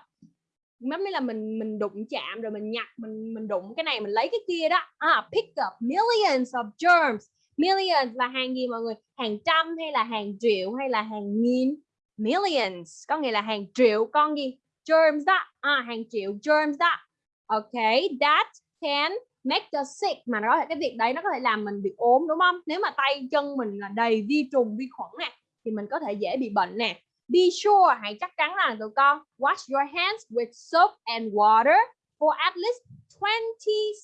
Giống như là mình mình đụng chạm rồi mình nhặt, mình mình đụng cái này mình lấy cái kia đó. À, pick up millions of germs. Millions là hàng gì mọi người? Hàng trăm hay là hàng triệu hay là hàng nghìn? Millions có nghĩa là hàng triệu con gì? Germs đó. À, hàng triệu germs đó. Ok that can make us sick. Mà nó cái việc đấy nó có thể làm mình bị ốm đúng không? Nếu mà tay chân mình là đầy vi trùng vi khuẩn nè thì mình có thể dễ bị bệnh nè. Be sure hãy chắc chắn là tụi con wash your hands with soap and water for at least 20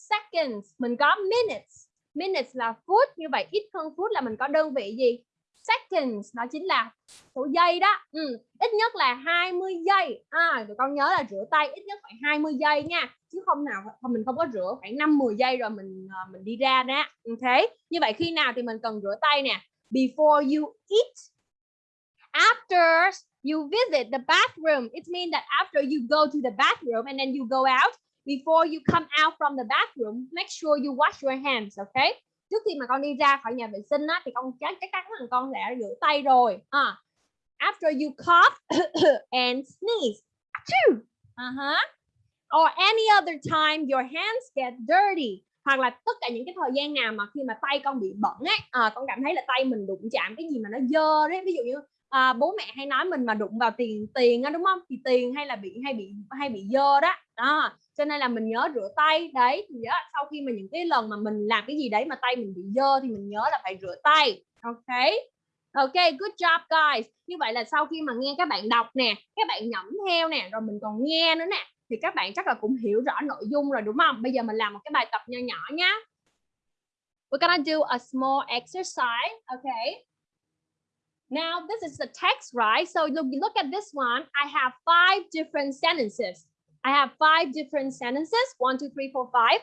seconds. Mình có minutes. Minutes là phút như vậy ít hơn phút là mình có đơn vị gì? Seconds nó chính là số giây đó. Ừ. ít nhất là 20 giây. À, tụi con nhớ là rửa tay ít nhất phải 20 giây nha chứ không nào không mình không có rửa khoảng 5 10 giây rồi mình ờ, mình đi ra đó. Ừ, ok như vậy khi nào thì mình cần rửa tay nè? Before you eat after you visit the bathroom. It means that after you go to the bathroom and then you go out before you come out from the bathroom make sure you wash your hands okay? Trước khi mà con đi ra khỏi nhà vệ sinh á thì con chắc chắc chắn là con đã rửa tay rồi à, after you cough and sneeze Achoo! uh-huh. or any other time your hands get dirty hoặc là tất cả những cái thời gian nào mà khi mà tay con bị bẩn ấy à, con cảm thấy là tay mình đụng chạm cái gì mà nó dơ đấy ví dụ như à, bố mẹ hay nói mình mà đụng vào tiền tiền á đúng không? Thì tiền hay là bị hay bị hay bị dơ đó. Đó cho nên là mình nhớ rửa tay. Đấy thì đó, sau khi mà những cái lần mà mình làm cái gì đấy mà tay mình bị dơ thì mình nhớ là phải rửa tay. Ok? Ok good job guys. Như vậy là sau khi mà nghe các bạn đọc nè các bạn nhẩm theo nè rồi mình còn nghe nữa nè thì các bạn chắc là cũng hiểu rõ nội dung rồi đúng không? Bây giờ mình làm một cái bài tập nho nhỏ nhá. We're gonna do a small exercise okay Now this is the text, right? So look, look at this one. I have five different sentences. I have five different sentences. One, two, three, four, five.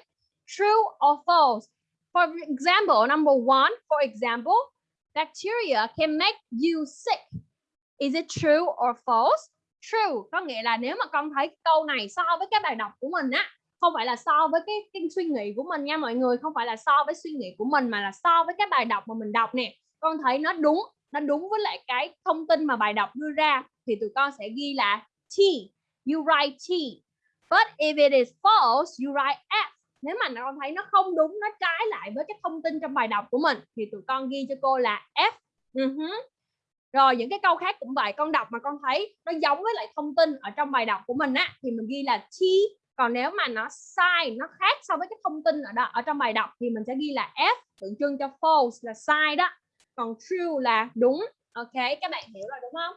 True or false? For example, number one, for example, bacteria can make you sick. Is it true or false? True có nghĩa là nếu mà con thấy câu này so với cái bài đọc của mình á, không phải là so với cái, cái suy nghĩ của mình nha mọi người, không phải là so với suy nghĩ của mình mà là so với cái bài đọc mà mình đọc nè. Con thấy nó đúng, nó đúng với lại cái thông tin mà bài đọc đưa ra thì tụi con sẽ ghi là T. You write T. But if it is false, you write F. Nếu mà con thấy nó không đúng, nó trái lại với cái thông tin trong bài đọc của mình thì tụi con ghi cho cô là F. Uh-huh. rồi những cái câu khác cũng vậy con đọc mà con thấy nó giống với lại thông tin ở trong bài đọc của mình á thì mình ghi là T còn nếu mà nó sai nó khác so với cái thông tin ở đó ở trong bài đọc thì mình sẽ ghi là F tượng trưng cho false là sai đó còn true là đúng. Ok các bạn hiểu rồi đúng không?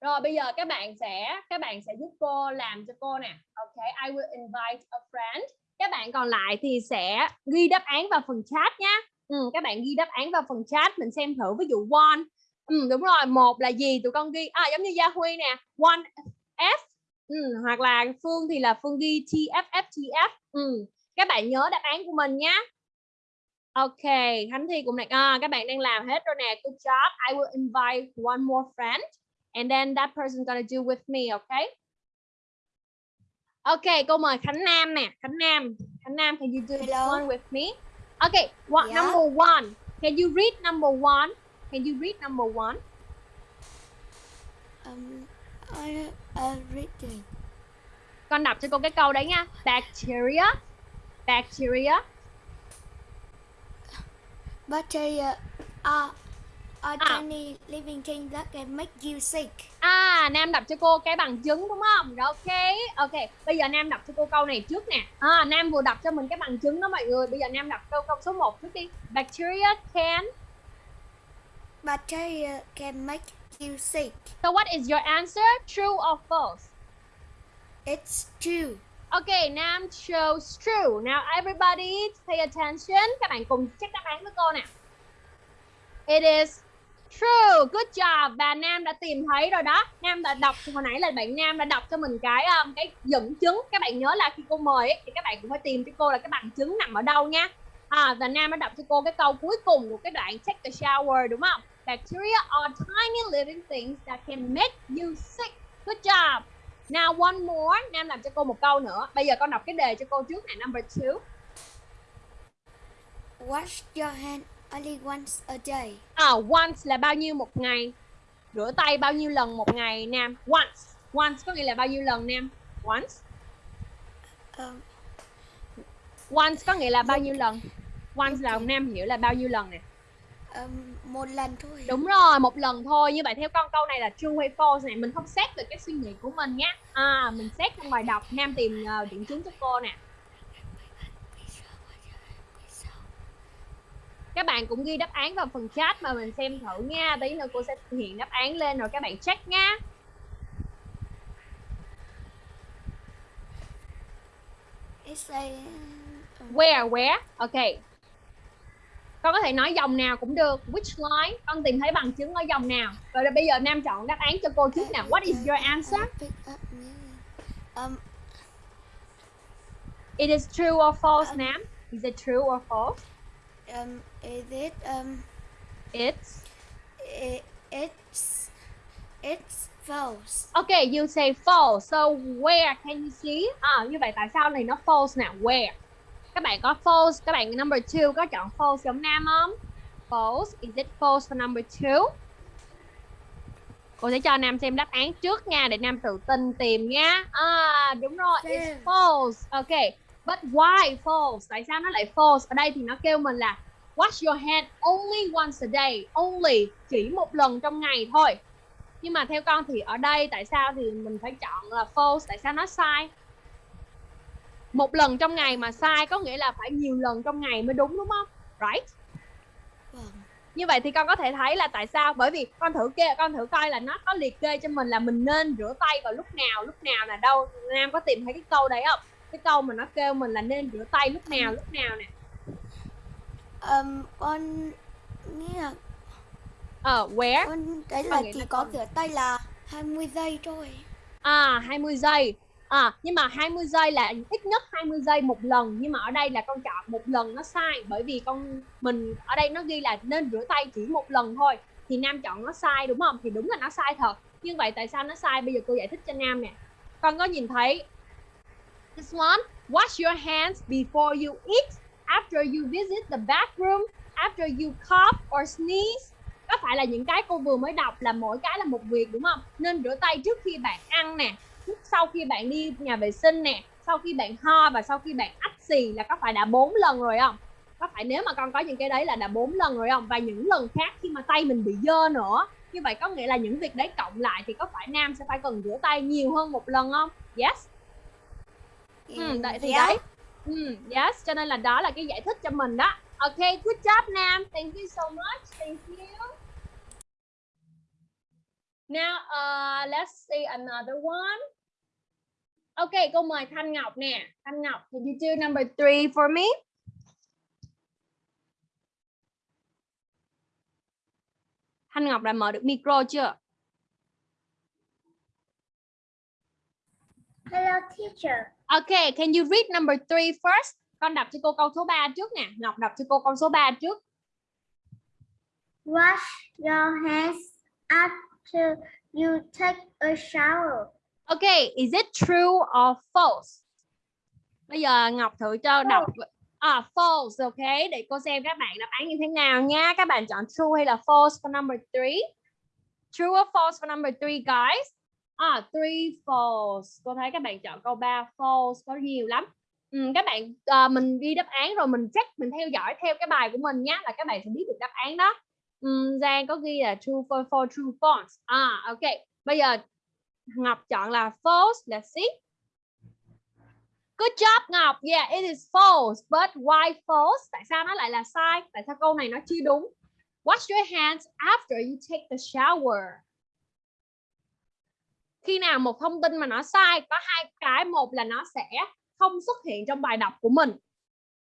Rồi bây giờ các bạn sẽ các bạn sẽ giúp cô làm cho cô nè. Ok I will invite a friend. Các bạn còn lại thì sẽ ghi đáp án vào phần chat nhé ừ, các bạn ghi đáp án vào phần chat mình xem thử ví dụ one. Ừ, đúng rồi một là gì? Tụi con ghi à giống như Gia Huy nè one F. Ừ, hoặc là Phương thì là Phương ghi TFF TF ừ. các bạn nhớ đáp án của mình nhé Ok, Khánh Thi cũng này à, các bạn đang làm hết rồi nè. Good job. I will invite one more friend and then that person gonna do with me, okay? Ok, cô mời Khánh Nam nè. Khánh Nam. Khánh Nam, can you do this Hello. one with me? Okay, what Yeah. number one? Can you read number one? Can you read number one? Um, I uh, reading. Con đọc cho cô cái câu đấy nha. Bacteria. Bacteria. Bacteria are are Ah. tiny living things that can make you sick. À, Nam đọc cho cô cái bằng chứng đúng không? Rồi, Ok, ok. Bây giờ Nam đọc cho cô câu này trước nè. À, Nam vừa đọc cho mình cái bằng chứng đó mọi người. Bây giờ Nam đọc câu câu số 1 trước đi. Bacteria can. Bacteria can make you sick. So what is your answer? True or false? It's true. Okay, Nam shows true. Now everybody pay attention. Các bạn cùng check đáp án với cô nè. It is true. Good job. Và Nam đã tìm thấy rồi đó. Nam đã đọc hồi nãy là bạn Nam đã đọc cho mình cái um, cái dẫn chứng. Các bạn nhớ là khi cô mời ấy, thì các bạn cũng phải tìm cho cô là cái bằng chứng nằm ở đâu nha. À, và Nam đã đọc cho cô cái câu cuối cùng của cái đoạn take the shower đúng không? Bacteria are tiny living things that can make you sick. Good job. Now one more, Nam làm cho cô một câu nữa. Bây giờ con đọc cái đề cho cô trước này, number two. Wash your hand only once a day. À, once là bao nhiêu một ngày? Rửa tay bao nhiêu lần một ngày Nam? Once. Once có nghĩa là bao nhiêu lần Nam? Once. Um, Once có nghĩa là bao nhiêu lần? Once là Nam hiểu là bao nhiêu lần nè. Um, một lần thôi. Đúng rồi, một lần thôi. Như vậy theo con câu này là true hay false này, mình không xét về cái suy nghĩ của mình nhé. À, mình xét trong bài đọc Nam tìm uh, điểm chứng cho cô nè. Các bạn cũng ghi đáp án vào phần chat mà mình xem thử nha. Tí nữa cô sẽ hiện đáp án lên rồi các bạn check nha. It's a um, Where, where? Ok. Con có thể nói dòng nào cũng được. Which line? Con tìm thấy bằng chứng ở dòng nào? Rồi bây giờ Nam chọn đáp án cho cô trước nào. What is your answer? Um, It is true or false, Nam? Is it true or false? um, is it um, It's i it's it's false. Okay, you say false. So where can you see? À, như vậy tại sao này nó false nè? Where? Các bạn có false, các bạn number two có chọn false giống Nam không? False. Is it false for number two? Cô sẽ cho Nam xem đáp án trước nha để Nam tự tin tìm nha. À, đúng rồi. It's false. Okay. But why false? Tại sao nó lại false? Ở đây thì nó kêu mình là wash your hand only once a day. Only chỉ một lần trong ngày thôi nhưng mà theo con thì ở đây tại sao thì mình phải chọn là false tại sao nó sai một lần trong ngày mà sai có nghĩa là phải nhiều lần trong ngày mới đúng đúng không? Right? Vâng. như vậy thì con có thể thấy là tại sao? Bởi vì con thử kê con thử coi là nó có liệt kê cho mình là mình nên rửa tay vào lúc nào lúc nào là đâu? Nam có tìm thấy cái câu đấy không? Cái câu mà nó kêu mình là nên rửa tay lúc nào lúc nào nè. Um, con nghĩ là ờ where? con Con là chỉ có rửa tay là 20 giây thôi. À 20 giây À nhưng mà 20 giây là ít nhất 20 giây một lần, Nhưng mà ở đây là con chọn một lần nó sai, Bởi vì con mình ở đây nó ghi là nên rửa tay chỉ một lần thôi, Thì Nam chọn nó sai đúng không? Thì đúng là nó sai thật. Nhưng vậy tại sao nó sai? Bây giờ cô giải thích cho Nam nè. Con có nhìn thấy This one, Wash your hands before you eat, After you visit the bathroom, After you cough or sneeze. Có phải là những cái cô vừa mới đọc là mỗi cái là một việc đúng không? Nên rửa tay trước khi bạn ăn nè sau khi bạn đi nhà vệ sinh nè sau khi bạn ho và sau khi bạn ách xì là có phải đã bốn lần rồi không? Có phải nếu mà con có những cái đấy là đã bốn lần rồi không? Và những lần khác khi mà tay mình bị dơ nữa như vậy có nghĩa là những việc đấy cộng lại thì có phải nam sẽ phải cần rửa tay nhiều hơn một lần không? Yes. Ừ, đấy, thì đấy. Ừ, yes cho nên là đó là cái giải thích cho mình đó. Ok good job nam. Thank you so much. Thank you now uh, let's see another one ok cô mời thanh ngọc nè thanh ngọc can you do number three for me Thanh Ngọc đã mở được micro chưa? Hello, teacher. Okay, can you read number three first? Con đọc cho cô câu số 3 trước nè. Ngọc đọc cho cô câu số 3 trước. Wash your hands after you take a shower. Okay, is it true or false? Bây giờ Ngọc thử cho đọc À, false, ok. Để cô xem các bạn đáp án như thế nào nha. Các bạn chọn true hay là false for number three? True or false for number three, guys? À, three false. Cô thấy các bạn chọn câu 3 false có nhiều lắm. Ừ, các bạn uh, mình ghi đáp án rồi mình check, mình theo dõi theo cái bài của mình nhé là các bạn sẽ biết được đáp án đó. Um, Giang có ghi là true for, for true false. À, ok. Bây giờ Ngọc chọn là false. Let's see. Good job Ngọc. Yeah, it is false. But why false? Tại sao nó lại là sai? Tại sao câu này nó chưa đúng? Wash your hands after you take the shower. Khi nào một thông tin mà nó sai có hai cái, một là nó sẽ không xuất hiện trong bài đọc của mình,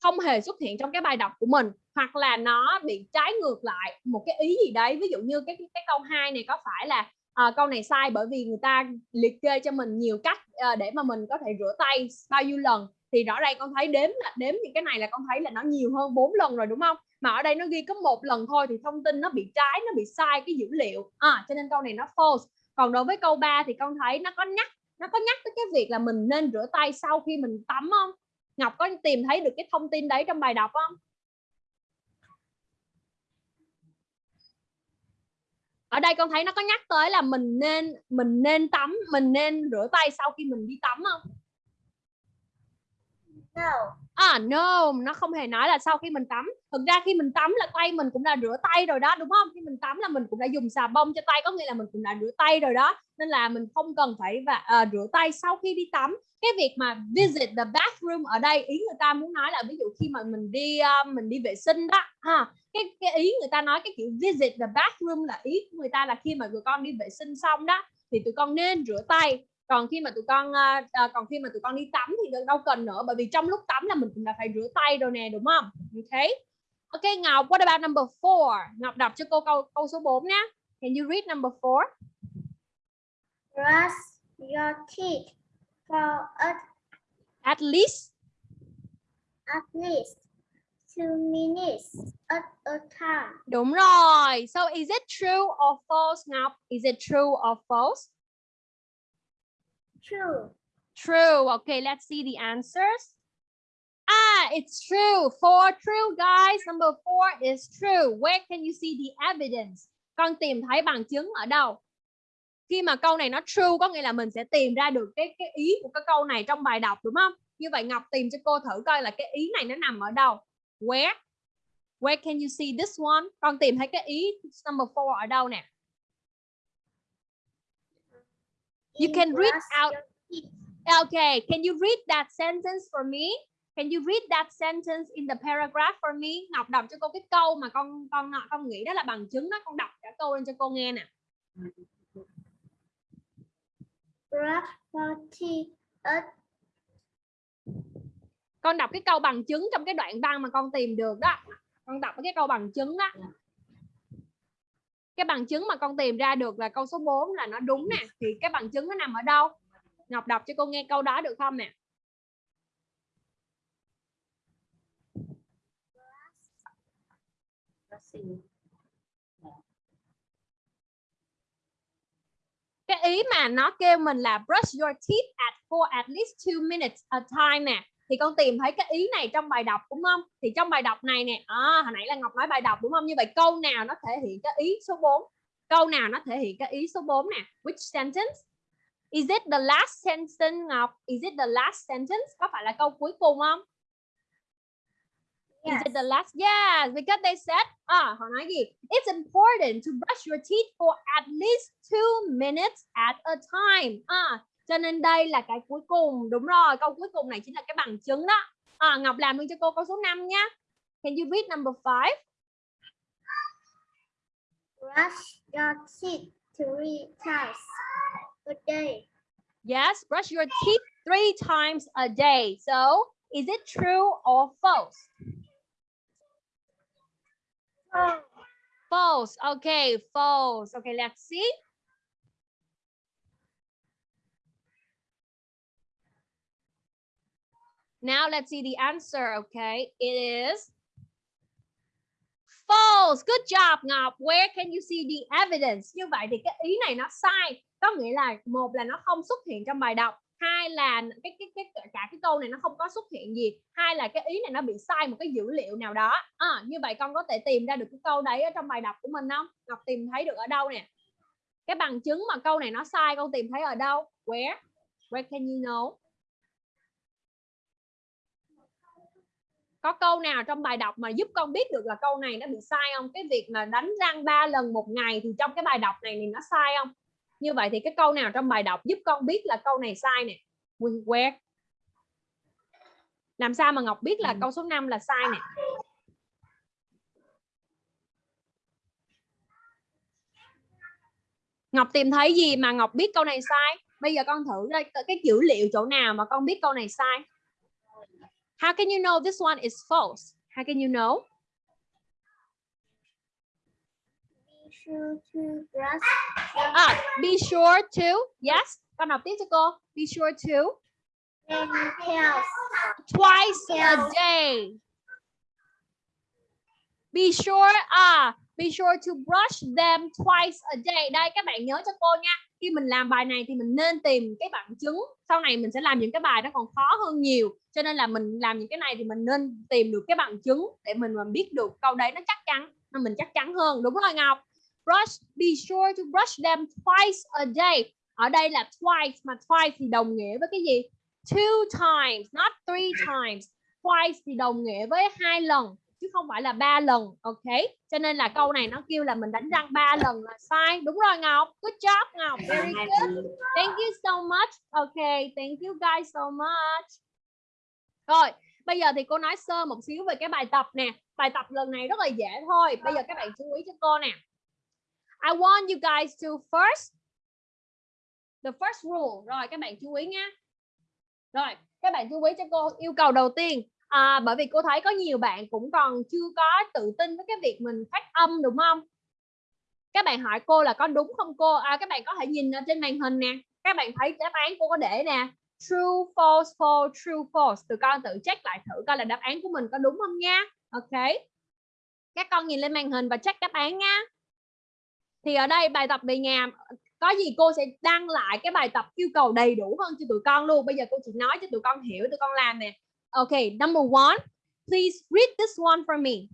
không hề xuất hiện trong cái bài đọc của mình, hoặc là nó bị trái ngược lại một cái ý gì đấy. Ví dụ như cái cái câu 2 này có phải là à, câu này sai bởi vì người ta liệt kê cho mình nhiều cách à, để mà mình có thể rửa tay bao nhiêu lần. Thì rõ ràng con thấy đếm là đếm những cái này là con thấy là nó nhiều hơn 4 lần rồi đúng không? Mà ở đây nó ghi có một lần thôi thì thông tin nó bị trái nó bị sai cái dữ liệu. À, cho nên câu này nó false. Còn đối với câu 3 thì con thấy nó có nhắc nó có nhắc tới cái việc là mình nên rửa tay sau khi mình tắm không? Ngọc có tìm thấy được cái thông tin đấy trong bài đọc không? Ở đây con thấy nó có nhắc tới là mình nên mình nên tắm, mình nên rửa tay sau khi mình đi tắm không? No. à no nó không hề nói là sau khi mình tắm. Thực ra khi mình tắm là tay mình cũng đã rửa tay rồi đó đúng không? Khi mình tắm là mình cũng đã dùng xà bông cho tay có nghĩa là mình cũng đã rửa tay rồi đó. Nên là mình không cần phải và uh, rửa tay sau khi đi tắm. Cái việc mà visit the bathroom ở đây ý người ta muốn nói là ví dụ khi mà mình đi uh, mình đi vệ sinh đó ha cái cái ý người ta nói cái kiểu visit the bathroom là ý của người ta là khi mà người con đi vệ sinh xong đó thì tụi con nên rửa tay còn khi mà tụi con uh, còn khi mà tụi con đi tắm thì đâu cần nữa bởi vì trong lúc tắm là mình cũng đã phải rửa tay rồi nè đúng không? Ok ok Ngọc what about number four? Ngọc đọc cho cô câu câu số 4 nhé can you read number four? Brush your teeth for at, at least at least two minutes at a time. đúng rồi. So is it true or false Ngọc? Is it true or false True. True. Okay, let's see the answers. Ah, it's true. Four true, guys. Number four is true. Where can you see the evidence? Con tìm thấy bằng chứng ở đâu? Khi mà câu này nó true có nghĩa là mình sẽ tìm ra được cái cái ý của cái câu này trong bài đọc đúng không? Như vậy Ngọc tìm cho cô thử coi là cái ý này nó nằm ở đâu. Where? Where can you see this one? Con tìm thấy cái ý number four ở đâu nè? You can read out. Okay, can you read that sentence for me? Can you read that sentence in the paragraph for me? Ngọc đọc cho cô cái câu mà con con con nghĩ đó là bằng chứng đó, con đọc cả câu lên cho cô nghe nè. Con đọc cái câu bằng chứng trong cái đoạn văn mà con tìm được đó. Con đọc cái câu bằng chứng đó. Cái bằng chứng mà con tìm ra được là câu số 4 là nó đúng nè. Thì cái bằng chứng nó nằm ở đâu? Ngọc đọc cho cô nghe câu đó được không nè? cái ý mà nó kêu mình là brush your teeth at for at least two minutes a time nè thì con tìm thấy cái ý này trong bài đọc đúng không? Thì trong bài đọc này nè à, hồi nãy là Ngọc nói bài đọc đúng không? Như vậy câu nào nó thể hiện cái ý số 4 câu nào nó thể hiện cái ý số 4 nè? Which sentence? Is it the last sentence Ngọc? Is it the last sentence? Có phải là câu cuối cùng không? Is it the last? Yes, because they said, à, họ nói gì? It's important to brush your teeth for at least two minutes at a time. À, cho nên đây là cái cuối cùng. Đúng rồi, câu cuối cùng này chính là cái bằng chứng đó. À, Ngọc làm luôn cho cô câu số 5 nhé. Can you read number five? Brush your teeth three times a day. Yes, brush your teeth three times a day. So, is it true or false? False. False. Okay, false. Okay, let's see. Now let's see the answer. Okay, it is false. Good job, Ngọc. Where can you see the evidence? Như vậy thì cái ý này nó sai. Có nghĩa là một là nó không xuất hiện trong bài đọc, hai là cái cái cái cả cái câu này nó không có xuất hiện gì, hai là cái ý này nó bị sai một cái dữ liệu nào đó. À, như vậy con có thể tìm ra được cái câu đấy ở trong bài đọc của mình không? Ngọc tìm thấy được ở đâu nè? Cái bằng chứng mà câu này nó sai con tìm thấy ở đâu? Where? Where can you know? Có câu nào trong bài đọc mà giúp con biết được là câu này nó bị sai không? Cái việc mà đánh răng ba lần một ngày thì trong cái bài đọc này thì nó sai không? Như vậy thì cái câu nào trong bài đọc giúp con biết là câu này sai nè? Where làm sao mà Ngọc biết là câu số 5 là sai nè? Ngọc tìm thấy gì mà Ngọc biết câu này sai? Bây giờ con thử đây cái dữ liệu chỗ nào mà con biết câu này sai How can you know this one is false? How can you know? Be sure to brush Ah, be sure to. Yes. Con đọc tiếp cho cô. Be sure to. Twice a day. Be sure. Ah, be sure to brush them twice a day. Đây các bạn nhớ cho cô nha. Khi mình làm bài này thì mình nên tìm cái bằng chứng. Sau này mình sẽ làm những cái bài nó còn khó hơn nhiều. Cho nên là mình làm những cái này thì mình nên tìm được cái bằng chứng để mình mà biết được câu đấy nó chắc chắn. Nên mình chắc chắn hơn. Đúng rồi Ngọc. Brush. Be sure to brush them twice a day. Ở đây là twice mà twice thì đồng nghĩa với cái gì? Two times, not three times. Twice thì đồng nghĩa với hai lần chứ không phải là ba lần ok? Cho nên là câu này nó kêu là mình đánh răng ba lần là sai. Đúng rồi ngọc. Good job ngọc. Very good. thank you so much. Ok thank you guys so much. Rồi bây giờ thì cô nói sơ một xíu về cái bài tập nè. Bài tập lần này rất là dễ thôi. Bây giờ các bạn chú ý cho cô nè. I want you guys to first the first rule. Rồi các bạn chú ý nha rồi các bạn chú ý cho cô yêu cầu đầu tiên à, bởi vì cô thấy có nhiều bạn cũng còn chưa có tự tin với cái việc mình phát âm đúng không? Các bạn hỏi cô là có đúng không cô? À, các bạn có thể nhìn ở trên màn hình nè. Các bạn thấy đáp án cô có để nè. True false false true false. Tụi con tự check lại thử coi là đáp án của mình có đúng không nha. Ok. Các con nhìn lên màn hình và check đáp án nha. Thì ở đây bài tập về nhà có gì cô sẽ đăng lại cái bài tập yêu cầu đầy đủ hơn cho tụi con luôn. Bây giờ cô chỉ nói cho tụi con hiểu tụi con làm nè. Okay, number one, please read this one for me.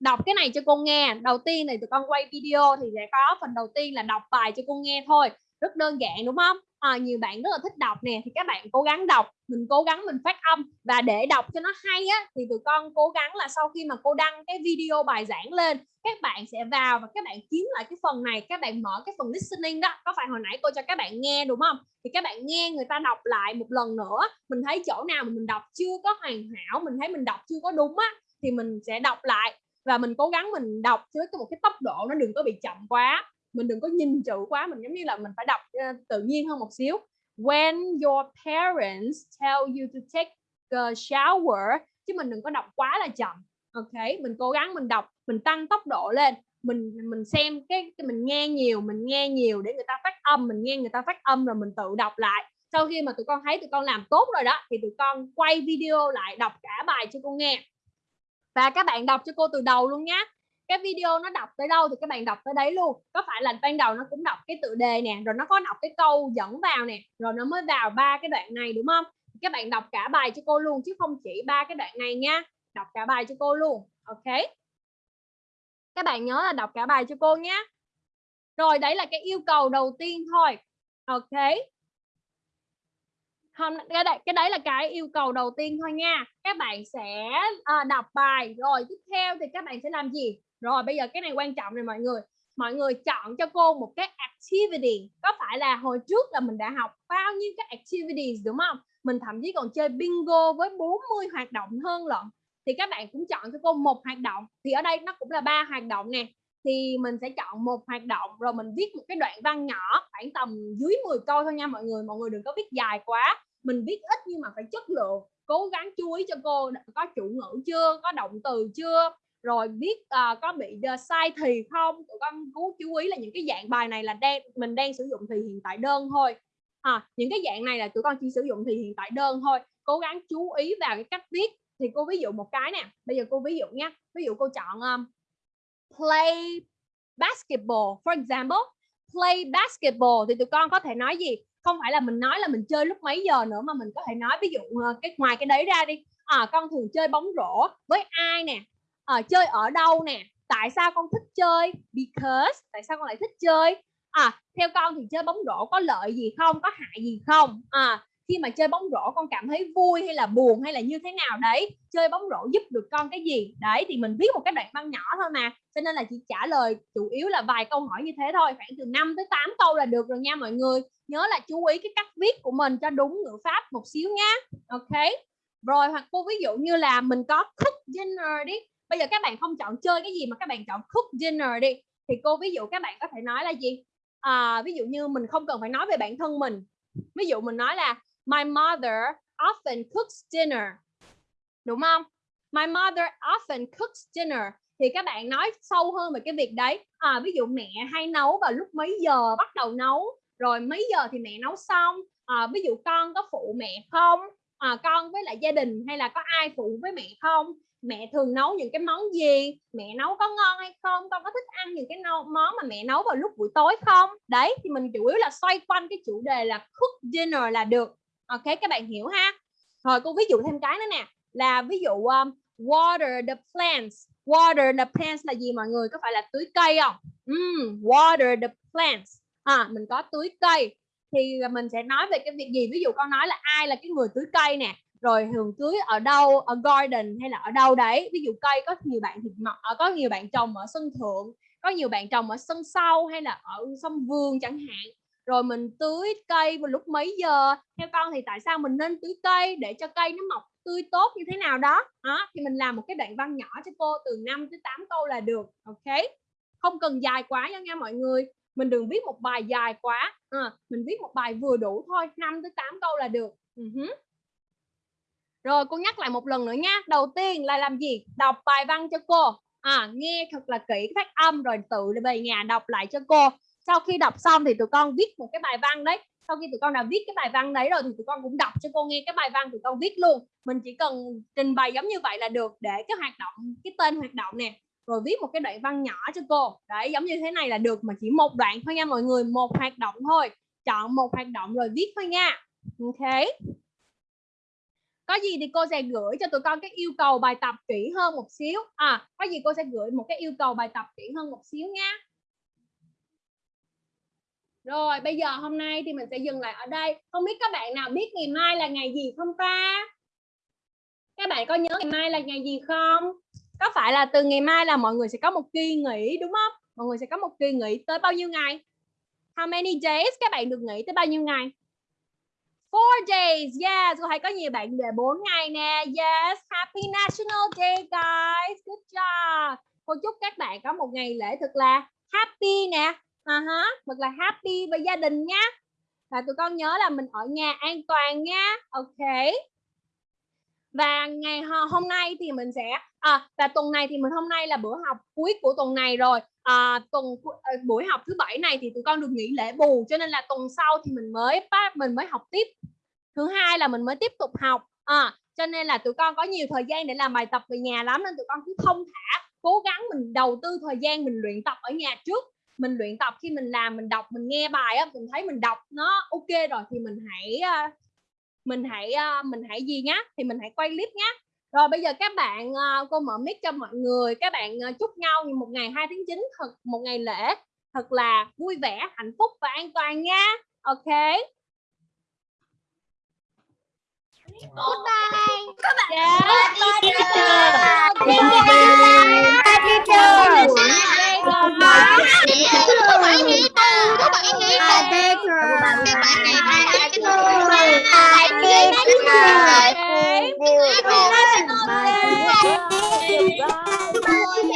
Đọc cái này cho cô nghe. Đầu tiên này tụi con quay video thì sẽ có phần đầu tiên là đọc bài cho cô nghe thôi. Rất đơn giản đúng không? À, nhiều bạn rất là thích đọc nè thì các bạn cố gắng đọc, mình cố gắng mình phát âm và để đọc cho nó hay á thì tụi con cố gắng là sau khi mà cô đăng cái video bài giảng lên, các bạn sẽ vào và các bạn kiếm lại cái phần này, các bạn mở cái phần listening đó. Có phải hồi nãy cô cho các bạn nghe đúng không? thì các bạn nghe người ta đọc lại một lần nữa mình thấy chỗ nào mà mình đọc chưa có hoàn hảo mình thấy mình đọc chưa có đúng á thì mình sẽ đọc lại và mình cố gắng mình đọc với một cái tốc độ nó đừng có bị chậm quá mình đừng có nhìn chữ quá mình giống như là mình phải đọc uh, tự nhiên hơn một xíu. When your parents tell you to take a shower chứ mình đừng có đọc quá là chậm ok? Mình cố gắng mình đọc mình tăng tốc độ lên. Mình mình xem cái, cái mình nghe nhiều mình nghe nhiều để người ta phát âm mình nghe người ta phát âm rồi mình tự đọc lại. Sau khi mà tụi con thấy tụi con làm tốt rồi đó thì tụi con quay video lại đọc cả bài cho cô nghe. Và các bạn đọc cho cô từ đầu luôn nhé cái video nó đọc tới đâu thì các bạn đọc tới đấy luôn. Có phải là ban đầu nó cũng đọc cái tựa đề nè rồi nó có đọc cái câu dẫn vào nè rồi nó mới vào ba cái đoạn này đúng không? Các bạn đọc cả bài cho cô luôn chứ không chỉ ba cái đoạn này nha. Đọc cả bài cho cô luôn ok? Các bạn nhớ là đọc cả bài cho cô nhé rồi đấy là cái yêu cầu đầu tiên thôi ok? Hôm cái đấy, cái đấy là cái yêu cầu đầu tiên thôi nha. Các bạn sẽ à, đọc bài rồi tiếp theo thì các bạn sẽ làm gì? Rồi, bây giờ cái này quan trọng này mọi người. Mọi người chọn cho cô một cái activity. Có phải là hồi trước là mình đã học bao nhiêu cái activities, đúng không? Mình thậm chí còn chơi bingo với 40 hoạt động hơn lận. Thì các bạn cũng chọn cho cô một hoạt động. Thì ở đây nó cũng là ba hoạt động nè. Thì mình sẽ chọn một hoạt động, rồi mình viết một cái đoạn văn nhỏ, khoảng tầm dưới 10 câu thôi nha mọi người. Mọi người đừng có viết dài quá. Mình viết ít nhưng mà phải chất lượng. Cố gắng chú ý cho cô có chủ ngữ chưa, có động từ chưa rồi biết uh, ờ, có bị uh, sai thì không? Tụi con cố chú ý là những cái dạng bài này là đang mình đang sử dụng thì hiện tại đơn thôi. À, những cái dạng này là tụi con chỉ sử dụng thì hiện tại đơn thôi. Cố gắng chú ý vào cái cách viết. Thì cô ví dụ một cái nè bây giờ cô ví dụ nha ví dụ cô chọn um, play basketball. For example play basketball. Thì tụi con có thể nói gì? Không phải là mình nói là mình chơi lúc mấy giờ nữa mà mình có thể nói ví dụ uh, cái ngoài cái đấy ra đi. À, con thường chơi bóng rổ với ai nè? À, chơi ở đâu nè? Tại sao con thích chơi? Because tại sao con lại thích chơi? À theo con thì chơi bóng rổ có lợi gì không? Có hại gì không? À khi mà chơi bóng rổ con cảm thấy vui hay là buồn hay là như thế nào đấy? Chơi bóng rổ giúp được con cái gì? Đấy thì mình viết một cái đoạn văn nhỏ thôi mà. Cho nên là chỉ trả lời chủ yếu là vài câu hỏi như thế thôi. Khoảng từ 5 tới 8 câu là được rồi nha mọi người. Nhớ là chú ý cái cách viết của mình cho đúng ngữ pháp một xíu nhá. Ok. Rồi hoặc cô ví dụ như là mình có cook dinner đi bây giờ các bạn không chọn chơi cái gì mà các bạn chọn cook dinner đi. Thì cô ví dụ các bạn có thể nói là gì? À, ví dụ như mình không cần phải nói về bản thân mình. Ví dụ mình nói là my mother often cooks dinner. Đúng không? My mother often cooks dinner. Thì các bạn nói sâu hơn về cái việc đấy. À, ví dụ mẹ hay nấu vào lúc mấy giờ bắt đầu nấu. Rồi mấy giờ thì mẹ nấu xong. À, ví dụ con có phụ mẹ không? À, con với lại gia đình hay là có ai phụ với mẹ không? Mẹ thường nấu những cái món gì? Mẹ nấu có ngon hay không? Con có thích ăn những cái món mà mẹ nấu vào lúc buổi tối không? Đấy thì mình chủ yếu là xoay quanh cái chủ đề là cook dinner là được. Ok các bạn hiểu ha? Rồi cô ví dụ thêm cái nữa nè là ví dụ um, water the plants. Water the plants là gì mọi người? Có phải là tưới cây không? Mm, water the plants. À, mình có tưới cây. Thì mình sẽ nói về cái việc gì? Ví dụ con nói là ai là cái người tưới cây nè? Rồi thường tưới ở đâu ở garden hay là ở đâu đấy? Ví dụ cây có nhiều bạn thì ờ, có nhiều bạn trồng ở sân thượng có nhiều bạn trồng ở sân sau hay là ở sân vườn chẳng hạn. Rồi mình tưới cây vào lúc mấy giờ? Theo con thì tại sao mình nên tưới cây để cho cây nó mọc tươi tốt như thế nào đó? À, thì mình làm một cái đoạn văn nhỏ cho cô từ 5 tới 8 câu là được ok? Không cần dài quá nha nha mọi người. Mình đừng viết một bài dài quá. À, mình viết một bài vừa đủ thôi 5 tới 8 câu là được. Ừ uh -huh. Rồi cô nhắc lại một lần nữa nha. Đầu tiên là làm gì? Đọc bài văn cho cô. À, nghe thật là kỹ phát âm rồi tự về nhà đọc lại cho cô. Sau khi đọc xong thì tụi con viết một cái bài văn đấy. Sau khi tụi con đã viết cái bài văn đấy rồi thì tụi con cũng đọc cho cô nghe cái bài văn tụi con viết luôn. Mình chỉ cần trình bày giống như vậy là được để cái hoạt động, cái tên hoạt động nè. Rồi viết một cái đoạn văn nhỏ cho cô. Đấy, giống như thế này là được mà chỉ một đoạn thôi nha mọi người, một hoạt động thôi. Chọn một hoạt động rồi viết thôi nha. Ok có gì thì cô sẽ gửi cho tụi con cái yêu cầu bài tập kỹ hơn một xíu. À có gì cô sẽ gửi một cái yêu cầu bài tập kỹ hơn một xíu nha rồi, bây giờ hôm nay thì mình sẽ dừng lại ở đây. Không biết các bạn nào biết ngày mai là ngày gì không ta? Các bạn có nhớ ngày mai là ngày gì không? Có phải là từ ngày mai là mọi người sẽ có một kỳ nghỉ, đúng không? Mọi người sẽ có một kỳ nghỉ tới bao nhiêu ngày? How many days các bạn được nghỉ tới bao nhiêu ngày? Four days, yes. tôi thấy có nhiều bạn về 4 ngày nè. Yes, Happy National Day guys. Good job. Cô chúc các bạn có một ngày lễ thật là happy nè. Uh -huh. thật là happy với gia đình nhá. Và tụi con nhớ là mình ở nhà an toàn nha. Ok. Và ngày hôm nay thì mình sẽ à, và tuần này thì mình hôm nay là bữa học cuối của tuần này rồi à, tuần ờ, buổi học thứ bảy này thì tụi con được nghỉ lễ bù cho nên là tuần sau thì mình mới mình mới học tiếp. Thứ hai là mình mới tiếp tục học. À, cho nên là tụi con có nhiều thời gian để làm bài tập về nhà lắm nên tụi con cứ thông thả cố gắng mình đầu tư thời gian mình luyện tập ở nhà trước. Mình luyện tập khi mình làm mình đọc mình nghe bài á mình thấy mình đọc nó ok rồi thì mình hãy mình hãy mình hãy gì nhá thì mình hãy quay clip nhá rồi bây giờ các bạn cô mở mic cho mọi người. Các bạn chúc nhau một ngày 2 tháng 9 thật một ngày lễ. Thật là vui vẻ hạnh phúc và an toàn nha. Ok. Yes.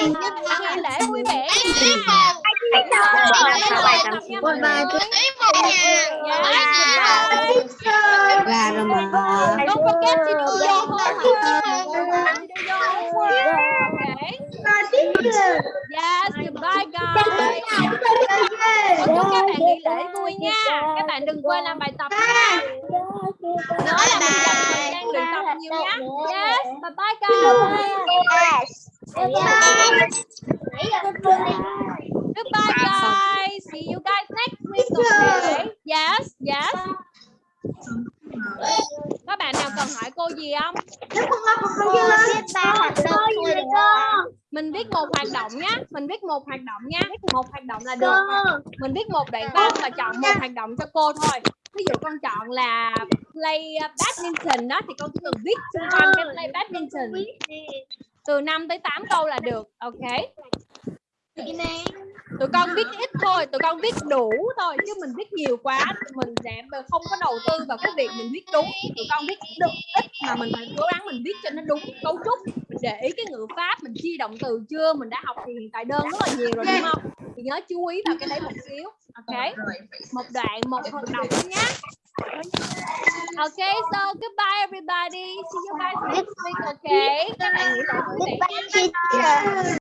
Nghỉ lễ vui vẻ nha. Ra rồi mà. Don't forget to do your homework. Do your homework. Okay. Yes, goodbye guys. Chúc các bạn nghỉ lễ vui nha. Các bạn đừng quên làm bài tập nha. Nhớ là mình dành thời gian luyện tập nhiều nhé. Yes, bye bye guys. Goodbye guys. See you guys next week. Okay. Yes, yes. Các bạn nào cần hỏi cô gì không? Mình viết một hoạt động nhé. Mình viết một hoạt động nhé. Một hoạt động là được. Mình viết một đoạn văn và chọn một hoạt động cho cô thôi. Ví dụ con chọn là play uh, badminton đó thì con chỉ cần viết xung quanh cái play badminton. Từ 5 tới 8 câu là được. Ok. Tụi con viết ít thôi, tụi con viết đủ thôi chứ mình viết nhiều quá mình sẽ không có đầu tư vào cái việc mình viết đúng. Tụi con viết được ít mà mình phải cố gắng mình viết cho nó đúng cấu trúc. Mình để ý cái ngữ pháp, mình chia động từ chưa, mình đã học thì hiện tại đơn rất là nhiều rồi đúng không? Thì nhớ chú ý vào cái đấy một xíu. Ok. Một đoạn, một hoạt động nhé. Okay, so goodbye everybody. See you guys next week, okay? Các bạn nghỉ lễ vui vẻ nha.